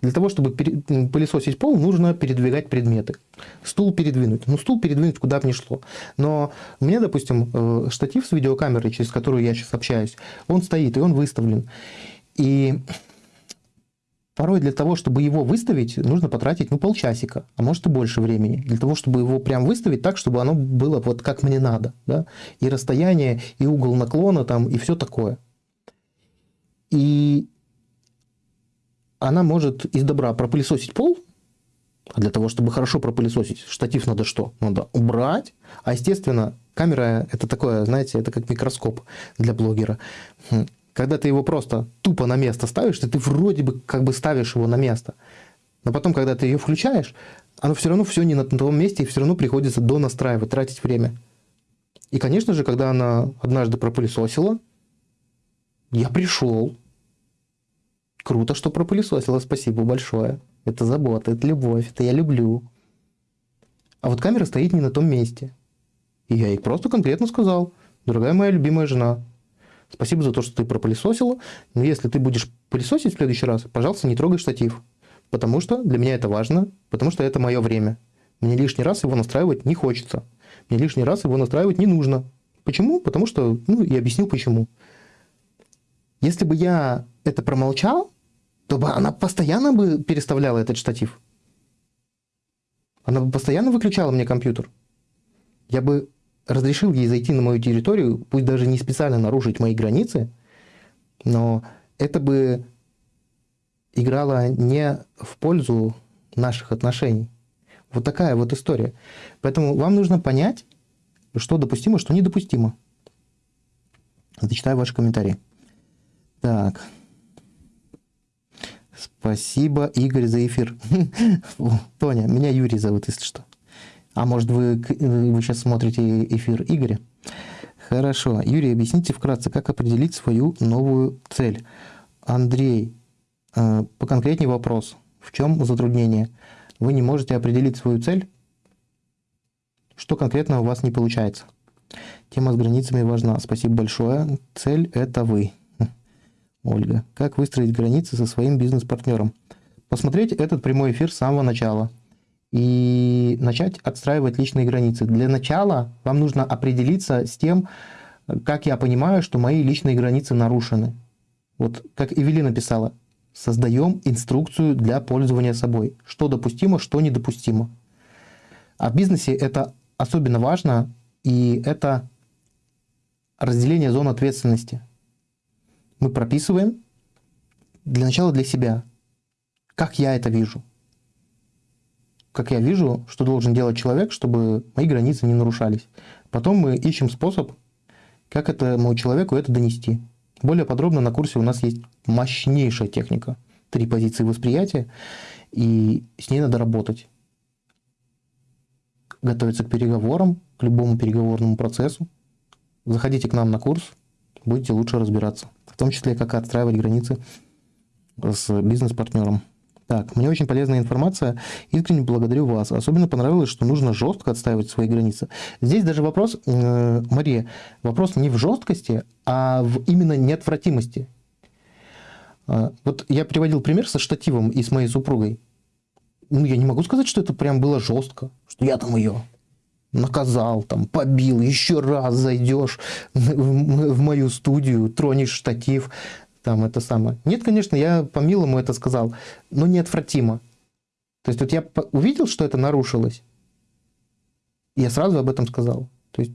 Для того, чтобы пылесосить пол, нужно передвигать предметы. Стул передвинуть. Ну, стул передвинуть куда бы ни шло. Но у меня, допустим, штатив с видеокамерой, через которую я сейчас общаюсь, он стоит, и он выставлен. И Порой для того, чтобы его выставить, нужно потратить ну, полчасика, а может и больше времени. Для того, чтобы его прям выставить так, чтобы оно было вот как мне надо. Да? И расстояние, и угол наклона, там, и все такое. И она может из добра пропылесосить пол, а для того, чтобы хорошо пропылесосить, штатив надо что? Надо убрать. А, естественно, камера – это такое, знаете, это как микроскоп для блогера. Хм. Когда ты его просто тупо на место ставишь, то ты вроде бы как бы ставишь его на место. Но потом, когда ты ее включаешь, оно все равно все не на том месте, и все равно приходится донастраивать, тратить время. И, конечно же, когда она однажды пропылесосила, я пришел. Круто, что пропылесосила, спасибо большое. Это забота, это любовь, это я люблю. А вот камера стоит не на том месте. И я ей просто конкретно сказал, дорогая моя любимая жена, Спасибо за то, что ты пропылесосила. Но если ты будешь пылесосить в следующий раз, пожалуйста, не трогай штатив. Потому что для меня это важно, потому что это мое время. Мне лишний раз его настраивать не хочется. Мне лишний раз его настраивать не нужно. Почему? Потому что, ну, я объясню почему. Если бы я это промолчал, то бы она постоянно бы переставляла этот штатив. Она бы постоянно выключала мне компьютер. Я бы разрешил ей зайти на мою территорию, пусть даже не специально нарушить мои границы, но это бы играло не в пользу наших отношений. Вот такая вот история. Поэтому вам нужно понять, что допустимо, что недопустимо. Зачитаю ваши комментарии. Так. Спасибо, Игорь, за эфир. Тоня, меня Юрий зовут, если что. А может, вы, вы сейчас смотрите эфир Игоря? Хорошо. Юрий, объясните вкратце, как определить свою новую цель. Андрей, э, по конкретней вопрос. В чем затруднение? Вы не можете определить свою цель? Что конкретно у вас не получается? Тема с границами важна. Спасибо большое. Цель – это вы. Ольга. Как выстроить границы со своим бизнес-партнером? Посмотреть этот прямой эфир с самого начала – и начать отстраивать личные границы. Для начала вам нужно определиться с тем, как я понимаю, что мои личные границы нарушены. Вот как Эвелина писала, создаем инструкцию для пользования собой. Что допустимо, что недопустимо. А в бизнесе это особенно важно, и это разделение зон ответственности. Мы прописываем для начала для себя, как я это вижу – как я вижу, что должен делать человек, чтобы мои границы не нарушались. Потом мы ищем способ, как этому человеку это донести. Более подробно на курсе у нас есть мощнейшая техника. Три позиции восприятия, и с ней надо работать. Готовиться к переговорам, к любому переговорному процессу. Заходите к нам на курс, будете лучше разбираться. В том числе, как отстраивать границы с бизнес-партнером. Так, мне очень полезная информация. Искренне благодарю вас. Особенно понравилось, что нужно жестко отстаивать свои границы. Здесь даже вопрос, э, Мария, вопрос не в жесткости, а в именно неотвратимости. Э, вот я приводил пример со штативом и с моей супругой. Ну, я не могу сказать, что это прям было жестко, что я там ее наказал, там, побил, еще раз зайдешь в мою студию, тронешь штатив. там это самое. Нет, конечно, я по-милому это сказал, но неотвратимо. То есть вот я увидел, что это нарушилось, я сразу об этом сказал. То есть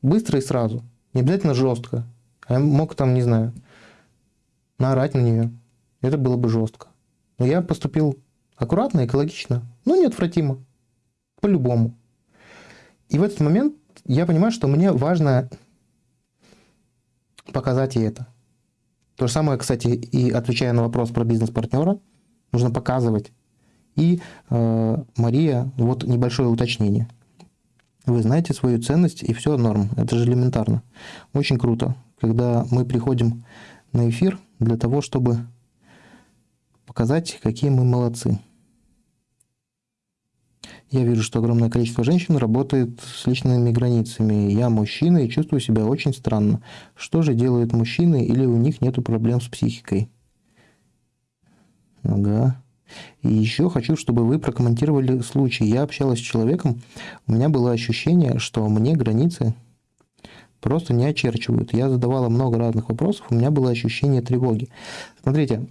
быстро и сразу. Не обязательно жестко. Я мог там, не знаю, наорать на нее. Это было бы жестко. Но я поступил аккуратно, экологично, но неотвратимо. По-любому. И в этот момент я понимаю, что мне важно показать ей это. То же самое, кстати, и отвечая на вопрос про бизнес-партнера, нужно показывать. И, э, Мария, вот небольшое уточнение. Вы знаете свою ценность, и все норм. Это же элементарно. Очень круто, когда мы приходим на эфир для того, чтобы показать, какие мы молодцы. Я вижу, что огромное количество женщин работает с личными границами. Я мужчина и чувствую себя очень странно. Что же делают мужчины или у них нет проблем с психикой? Ага. И еще хочу, чтобы вы прокомментировали случай. Я общалась с человеком, у меня было ощущение, что мне границы просто не очерчивают. Я задавала много разных вопросов, у меня было ощущение тревоги. Смотрите,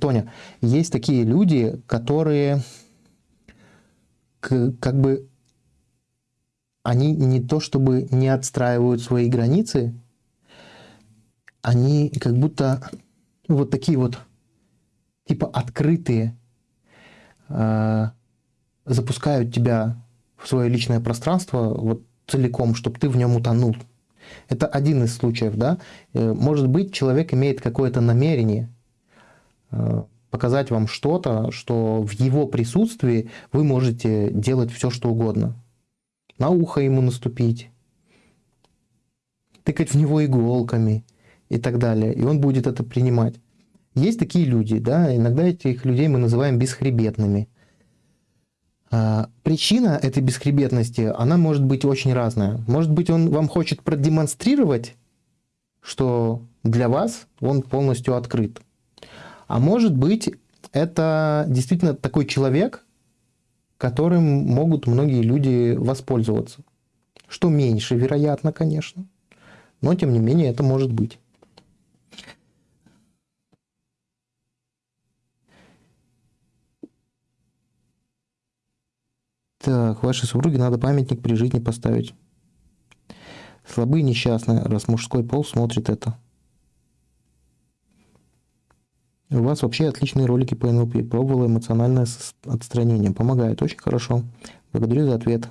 Тоня, есть такие люди, которые как бы они не то чтобы не отстраивают свои границы, они как будто вот такие вот типа открытые, э, запускают тебя в свое личное пространство вот целиком, чтобы ты в нем утонул. Это один из случаев, да. Э, может быть, человек имеет какое-то намерение, э, показать вам что-то, что в его присутствии вы можете делать все, что угодно. На ухо ему наступить, тыкать в него иголками и так далее. И он будет это принимать. Есть такие люди, да, иногда этих людей мы называем бесхребетными. А, причина этой бесхребетности, она может быть очень разная. Может быть, он вам хочет продемонстрировать, что для вас он полностью открыт. А может быть, это действительно такой человек, которым могут многие люди воспользоваться. Что меньше, вероятно, конечно. Но, тем не менее, это может быть. Так, вашей супруге надо памятник при жизни поставить. Слабые несчастные, раз мужской пол смотрит это. У вас вообще отличные ролики по НЛП. Пробовала эмоциональное отстранение. Помогает. Очень хорошо. Благодарю за ответ.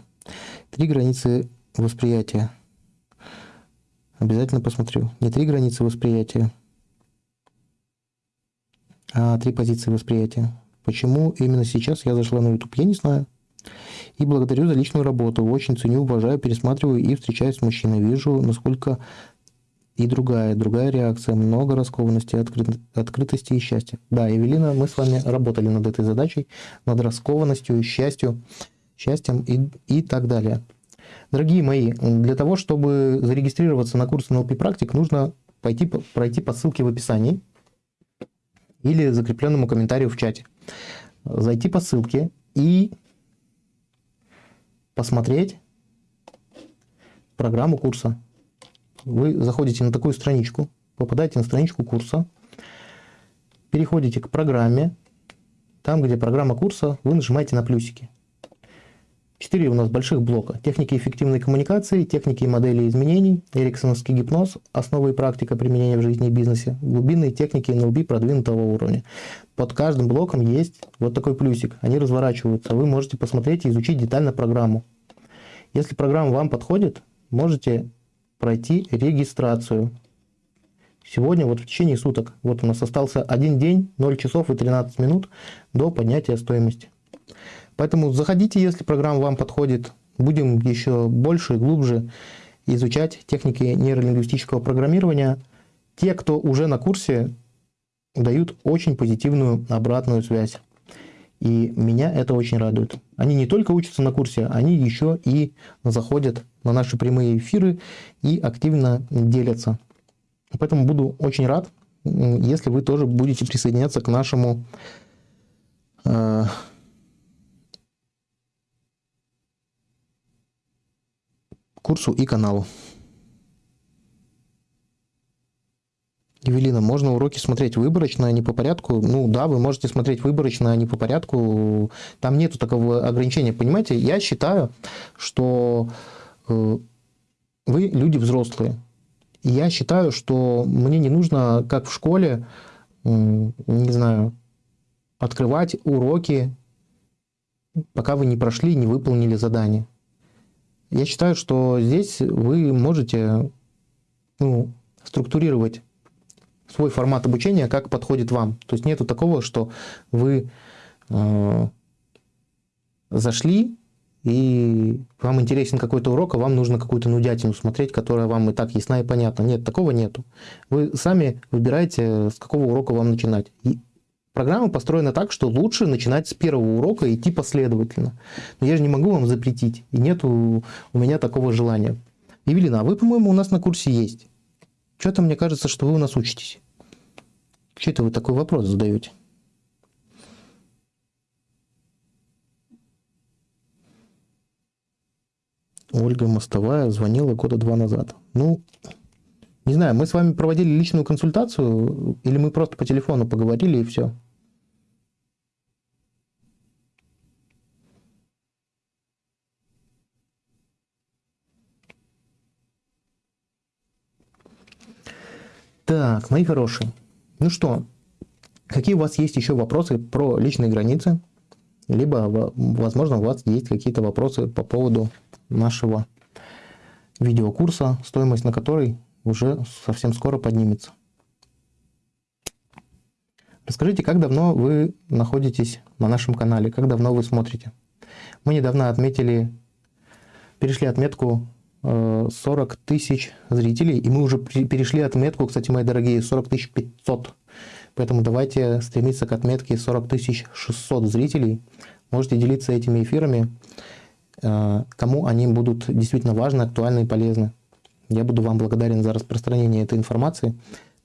Три границы восприятия. Обязательно посмотрю. Не три границы восприятия, а три позиции восприятия. Почему именно сейчас я зашла на YouTube, я не знаю. И благодарю за личную работу. Очень ценю, уважаю, пересматриваю и встречаюсь с мужчиной. Вижу, насколько и другая, другая реакция, много раскованности, откры... открытости и счастья. Да, Евелина, мы с вами работали над этой задачей, над раскованностью, счастью, счастьем и, и так далее. Дорогие мои, для того, чтобы зарегистрироваться на курс NLP практик, нужно пойти, пройти по ссылке в описании или закрепленному комментарию в чате. Зайти по ссылке и посмотреть программу курса вы заходите на такую страничку, попадаете на страничку курса, переходите к программе, там, где программа курса, вы нажимаете на плюсики. Четыре у нас больших блока. Техники эффективной коммуникации, техники и модели изменений, эриксоновский гипноз, основы и практика применения в жизни и бизнесе, глубинные техники НЛП продвинутого уровня. Под каждым блоком есть вот такой плюсик. Они разворачиваются. Вы можете посмотреть и изучить детально программу. Если программа вам подходит, можете пройти регистрацию. Сегодня вот в течение суток, вот у нас остался один день, 0 часов и 13 минут до поднятия стоимости. Поэтому заходите, если программа вам подходит. Будем еще больше и глубже изучать техники нейролингвистического программирования. Те, кто уже на курсе, дают очень позитивную обратную связь. И меня это очень радует. Они не только учатся на курсе, они еще и заходят на наши прямые эфиры и активно делятся. Поэтому буду очень рад, если вы тоже будете присоединяться к нашему э, курсу и каналу. Евелина, можно уроки смотреть выборочно, а не по порядку? Ну да, вы можете смотреть выборочно, а не по порядку. Там нету такого ограничения. Понимаете, я считаю, что э, вы люди взрослые. И я считаю, что мне не нужно, как в школе, не знаю, открывать уроки, пока вы не прошли, не выполнили задание. Я считаю, что здесь вы можете ну, структурировать свой формат обучения, как подходит вам. То есть нету такого, что вы э, зашли, и вам интересен какой-то урок, а вам нужно какую-то нудятину смотреть, которая вам и так ясна и понятна. Нет, такого нету. Вы сами выбираете, с какого урока вам начинать. И программа построена так, что лучше начинать с первого урока и идти последовательно. Но я же не могу вам запретить, и нету у меня такого желания. Евелина, а вы, по-моему, у нас на курсе есть. Что-то мне кажется, что вы у нас учитесь. Что это вы такой вопрос задаете? Ольга Мостовая звонила года два назад. Ну, не знаю, мы с вами проводили личную консультацию, или мы просто по телефону поговорили и все. Так, мои хорошие. Ну что, какие у вас есть еще вопросы про личные границы? Либо, возможно, у вас есть какие-то вопросы по поводу нашего видеокурса, стоимость на который уже совсем скоро поднимется. Расскажите, как давно вы находитесь на нашем канале, как давно вы смотрите. Мы недавно отметили, перешли отметку 40 тысяч зрителей, и мы уже перешли отметку, кстати, мои дорогие, 40 тысяч 500. Поэтому давайте стремиться к отметке 40 тысяч 600 зрителей. Можете делиться этими эфирами, э, кому они будут действительно важны, актуальны и полезны. Я буду вам благодарен за распространение этой информации.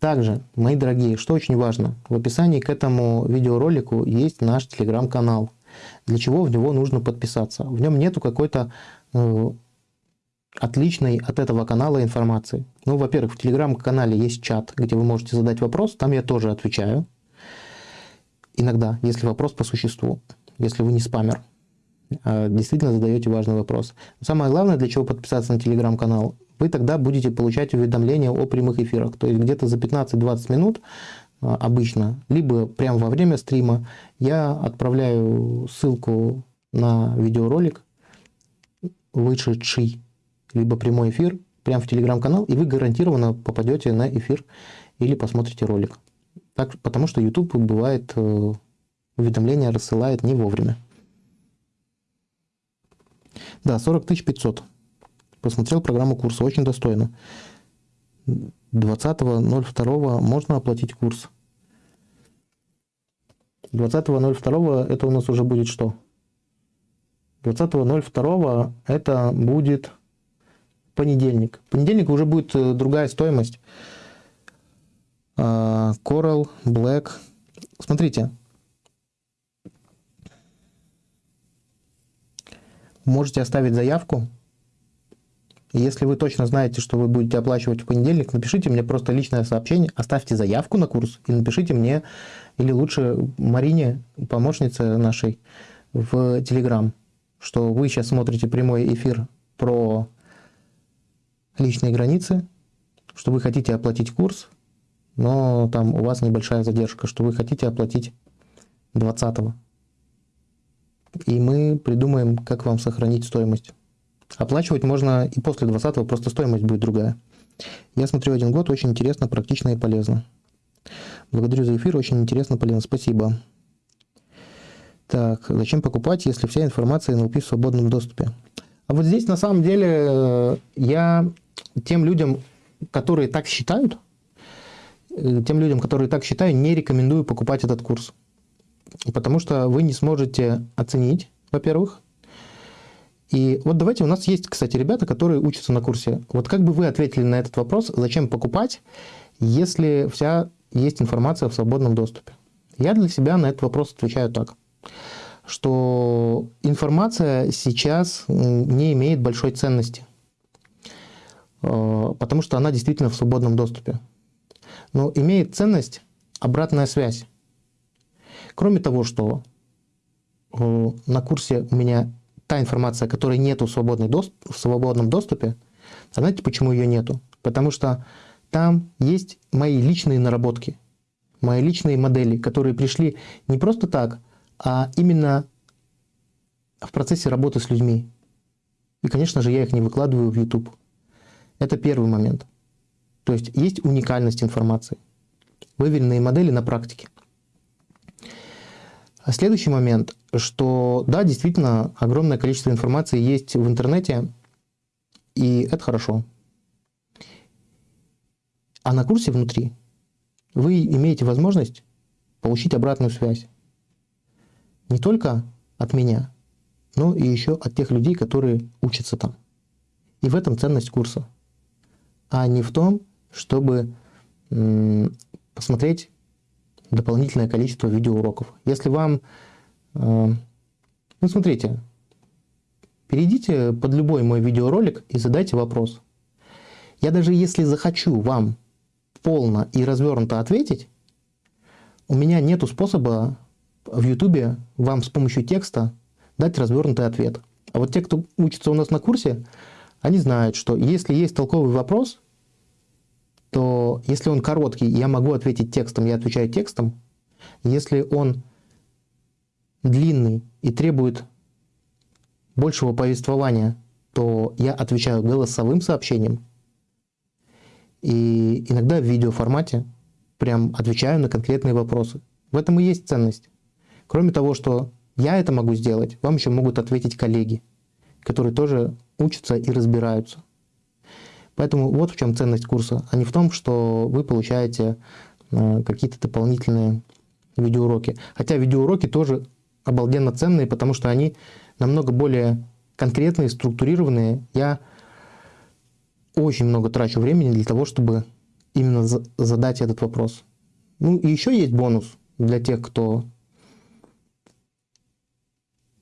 Также, мои дорогие, что очень важно, в описании к этому видеоролику есть наш телеграм-канал. Для чего в него нужно подписаться? В нем нету какой-то э, отличной от этого канала информации. Ну, во-первых, в телеграм-канале есть чат, где вы можете задать вопрос, там я тоже отвечаю. Иногда, если вопрос по существу, если вы не спамер, а действительно задаете важный вопрос. Самое главное, для чего подписаться на телеграм-канал, вы тогда будете получать уведомления о прямых эфирах. То есть где-то за 15-20 минут а, обычно, либо прямо во время стрима, я отправляю ссылку на видеоролик, вышедший либо прямой эфир прямо в телеграм-канал, и вы гарантированно попадете на эфир или посмотрите ролик. Так, потому что YouTube бывает э, уведомления рассылает не вовремя. Да, 40 500. Посмотрел программу курса, очень достойно. 20.02 можно оплатить курс. 20.02 это у нас уже будет что? 20.02 это будет понедельник. Понедельник уже будет э, другая стоимость. А, Coral, Black. Смотрите. Можете оставить заявку. Если вы точно знаете, что вы будете оплачивать в понедельник, напишите мне просто личное сообщение, оставьте заявку на курс и напишите мне, или лучше Марине, помощнице нашей, в Телеграм, что вы сейчас смотрите прямой эфир про личные границы, что вы хотите оплатить курс, но там у вас небольшая задержка, что вы хотите оплатить 20 -го. И мы придумаем, как вам сохранить стоимость. Оплачивать можно и после 20 просто стоимость будет другая. Я смотрю один год, очень интересно, практично и полезно. Благодарю за эфир, очень интересно, полезно. Спасибо. Так, зачем покупать, если вся информация НЛП в свободном доступе? А вот здесь на самом деле э, я тем людям, которые так считают, э, тем людям, которые так считают, не рекомендую покупать этот курс. Потому что вы не сможете оценить, во-первых. И вот давайте, у нас есть, кстати, ребята, которые учатся на курсе. Вот как бы вы ответили на этот вопрос, зачем покупать, если вся есть информация в свободном доступе? Я для себя на этот вопрос отвечаю так, что информация сейчас не имеет большой ценности. Э, потому что она действительно в свободном доступе. но имеет ценность обратная связь. Кроме того, что э, на курсе у меня та информация, которой нету в, свободной дост... в свободном доступе, знаете, почему ее нету? Потому что там есть мои личные наработки, мои личные модели, которые пришли не просто так, а именно в процессе работы с людьми. И, конечно же, я их не выкладываю в YouTube. Это первый момент. То есть есть уникальность информации. Выверенные модели на практике. А следующий момент, что да, действительно, огромное количество информации есть в интернете, и это хорошо. А на курсе внутри вы имеете возможность получить обратную связь. Не только от меня, но и еще от тех людей, которые учатся там. И в этом ценность курса. А не в том, чтобы посмотреть дополнительное количество видеоуроков. Если вам... Э, ну, смотрите, перейдите под любой мой видеоролик и задайте вопрос. Я даже если захочу вам полно и развернуто ответить, у меня нет способа в YouTube вам с помощью текста дать развернутый ответ. А вот те, кто учится у нас на курсе, они знают, что если есть толковый вопрос, то если он короткий, я могу ответить текстом, я отвечаю текстом. Если он длинный и требует большего повествования, то я отвечаю голосовым сообщением. И иногда в видеоформате прям отвечаю на конкретные вопросы. В этом и есть ценность. Кроме того, что я это могу сделать, вам еще могут ответить коллеги, которые тоже учатся и разбираются. Поэтому вот в чем ценность курса, а не в том, что вы получаете э, какие-то дополнительные видеоуроки. Хотя видеоуроки тоже обалденно ценные, потому что они намного более конкретные, структурированные. Я очень много трачу времени для того, чтобы именно задать этот вопрос. Ну и еще есть бонус для тех, кто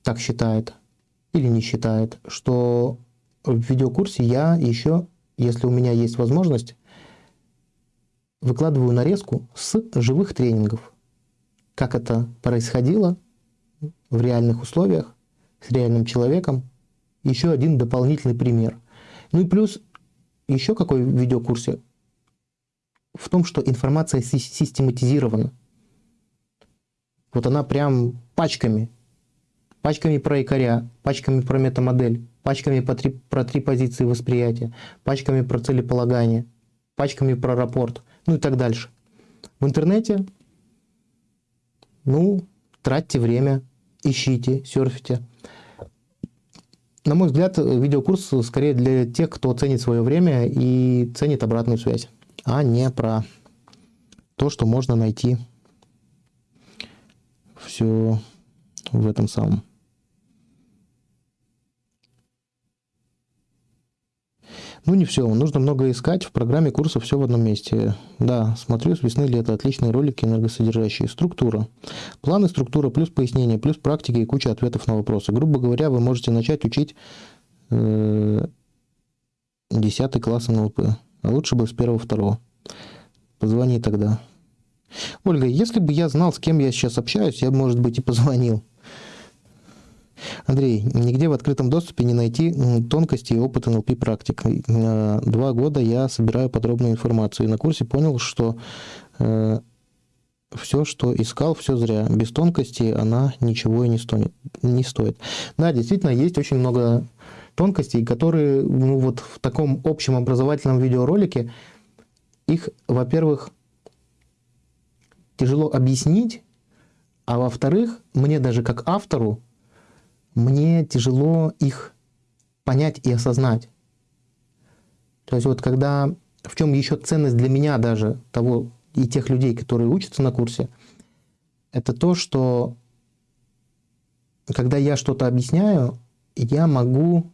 так считает или не считает, что в видеокурсе я еще если у меня есть возможность, выкладываю нарезку с живых тренингов. Как это происходило в реальных условиях, с реальным человеком. Еще один дополнительный пример. Ну и плюс еще какой в видеокурсе? В том, что информация систематизирована. Вот она прям пачками. Пачками про якоря, пачками про метамодель, пачками по три, про три позиции восприятия, пачками про целеполагание, пачками про рапорт, ну и так дальше. В интернете, ну, тратьте время, ищите, серфите. На мой взгляд, видеокурс скорее для тех, кто ценит свое время и ценит обратную связь, а не про то, что можно найти все в этом самом. Ну, не все, нужно много искать. В программе курса все в одном месте. Да, смотрю с весны-лета. Отличные ролики, энергосодержащие. Структура. Планы, структура, плюс пояснение, плюс практики и куча ответов на вопросы. Грубо говоря, вы можете начать учить э, 10 класс НЛП. А лучше бы с первого-второго. Позвони тогда. Ольга, если бы я знал, с кем я сейчас общаюсь, я бы, может быть, и позвонил. Андрей, нигде в открытом доступе не найти тонкости и опыт НЛП практик. Э, два года я собираю подробную информацию и на курсе понял, что э, все, что искал, все зря. Без тонкости она ничего и не стоит. Не стоит. Да, действительно, есть очень много тонкостей, которые ну, вот в таком общем образовательном видеоролике, их, во-первых, тяжело объяснить, а во-вторых, мне даже как автору мне тяжело их понять и осознать. То есть вот когда, в чем еще ценность для меня даже того и тех людей, которые учатся на курсе, это то, что когда я что-то объясняю, я могу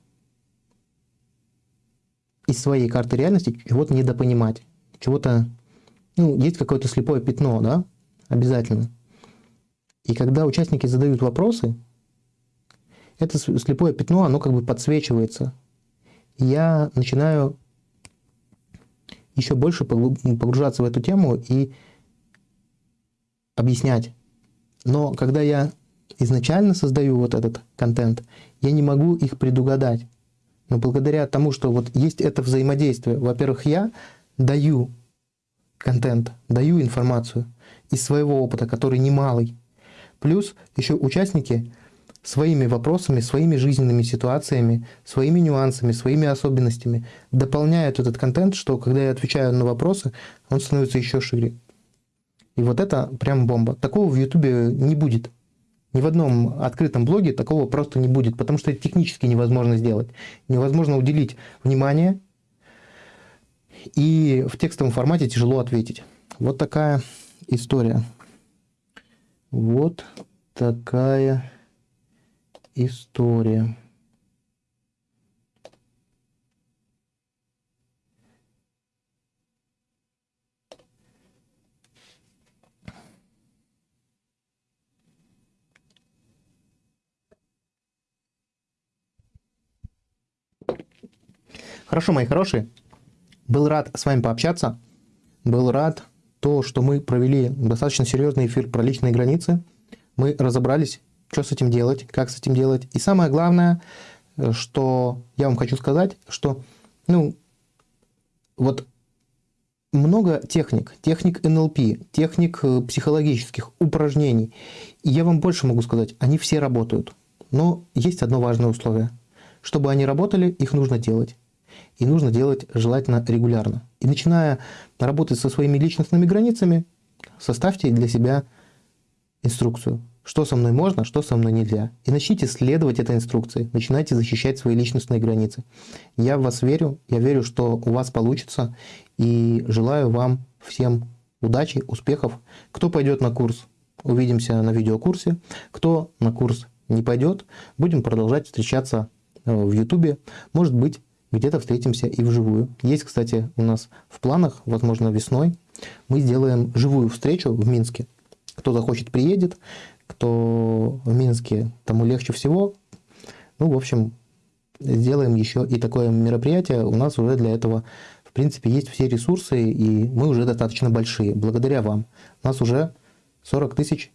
из своей карты реальности чего-то недопонимать, чего-то, ну, есть какое-то слепое пятно, да, обязательно. И когда участники задают вопросы, это слепое пятно, оно как бы подсвечивается. Я начинаю еще больше погружаться в эту тему и объяснять. Но когда я изначально создаю вот этот контент, я не могу их предугадать. Но благодаря тому, что вот есть это взаимодействие, во-первых, я даю контент, даю информацию из своего опыта, который немалый. Плюс еще участники своими вопросами, своими жизненными ситуациями, своими нюансами, своими особенностями дополняют этот контент, что когда я отвечаю на вопросы, он становится еще шире. И вот это прям бомба. Такого в Ютубе не будет. Ни в одном открытом блоге такого просто не будет, потому что это технически невозможно сделать. Невозможно уделить внимание, и в текстовом формате тяжело ответить. Вот такая история. Вот такая история. Хорошо, мои хорошие. Был рад с вами пообщаться. Был рад то, что мы провели достаточно серьезный эфир про личные границы. Мы разобрались, что с этим делать, как с этим делать. И самое главное, что я вам хочу сказать, что, ну, вот много техник, техник НЛП, техник э, психологических упражнений. И я вам больше могу сказать, они все работают. Но есть одно важное условие. Чтобы они работали, их нужно делать и нужно делать желательно регулярно. И начиная работать со своими личностными границами, составьте для себя инструкцию, что со мной можно, что со мной нельзя. И начните следовать этой инструкции, начинайте защищать свои личностные границы. Я в вас верю, я верю, что у вас получится, и желаю вам всем удачи, успехов. Кто пойдет на курс, увидимся на видеокурсе. Кто на курс не пойдет, будем продолжать встречаться э, в YouTube. Может быть, где-то встретимся и вживую. Есть, кстати, у нас в планах, возможно, весной, мы сделаем живую встречу в Минске. Кто захочет, приедет. Кто в Минске, тому легче всего. Ну, в общем, сделаем еще и такое мероприятие. У нас уже для этого, в принципе, есть все ресурсы, и мы уже достаточно большие. Благодаря вам. У нас уже 40 тысяч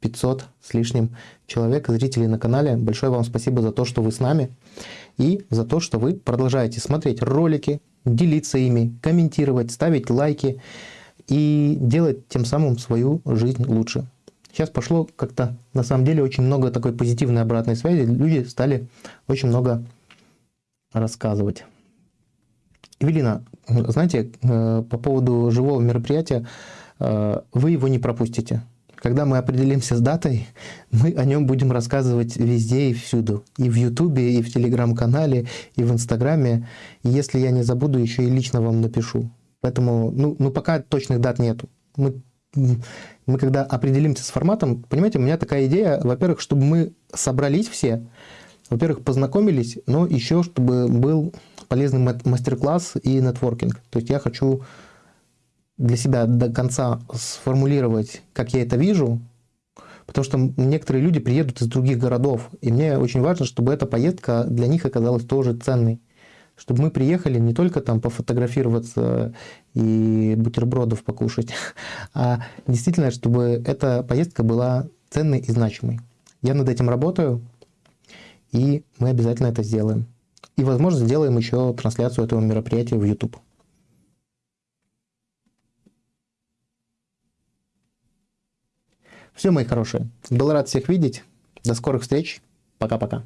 500 с лишним человек, зрителей на канале. Большое вам спасибо за то, что вы с нами и за то, что вы продолжаете смотреть ролики, делиться ими, комментировать, ставить лайки и делать тем самым свою жизнь лучше. Сейчас пошло как-то, на самом деле, очень много такой позитивной обратной связи. Люди стали очень много рассказывать. Эвелина, знаете, э, по поводу живого мероприятия, э, вы его не пропустите. Когда мы определимся с датой, мы о нем будем рассказывать везде и всюду. И в Ютубе, и в Телеграм-канале, и в Инстаграме. И если я не забуду, еще и лично вам напишу. Поэтому, ну, ну пока точных дат нету. Мы, мы когда определимся с форматом, понимаете, у меня такая идея, во-первых, чтобы мы собрались все, во-первых, познакомились, но еще чтобы был полезный мастер-класс и нетворкинг. То есть я хочу для себя до конца сформулировать, как я это вижу, потому что некоторые люди приедут из других городов, и мне очень важно, чтобы эта поездка для них оказалась тоже ценной. Чтобы мы приехали не только там пофотографироваться и бутербродов покушать, а действительно, чтобы эта поездка была ценной и значимой. Я над этим работаю, и мы обязательно это сделаем. И, возможно, сделаем еще трансляцию этого мероприятия в YouTube. Все, мои хорошие. Был рад всех видеть. До скорых встреч. Пока-пока.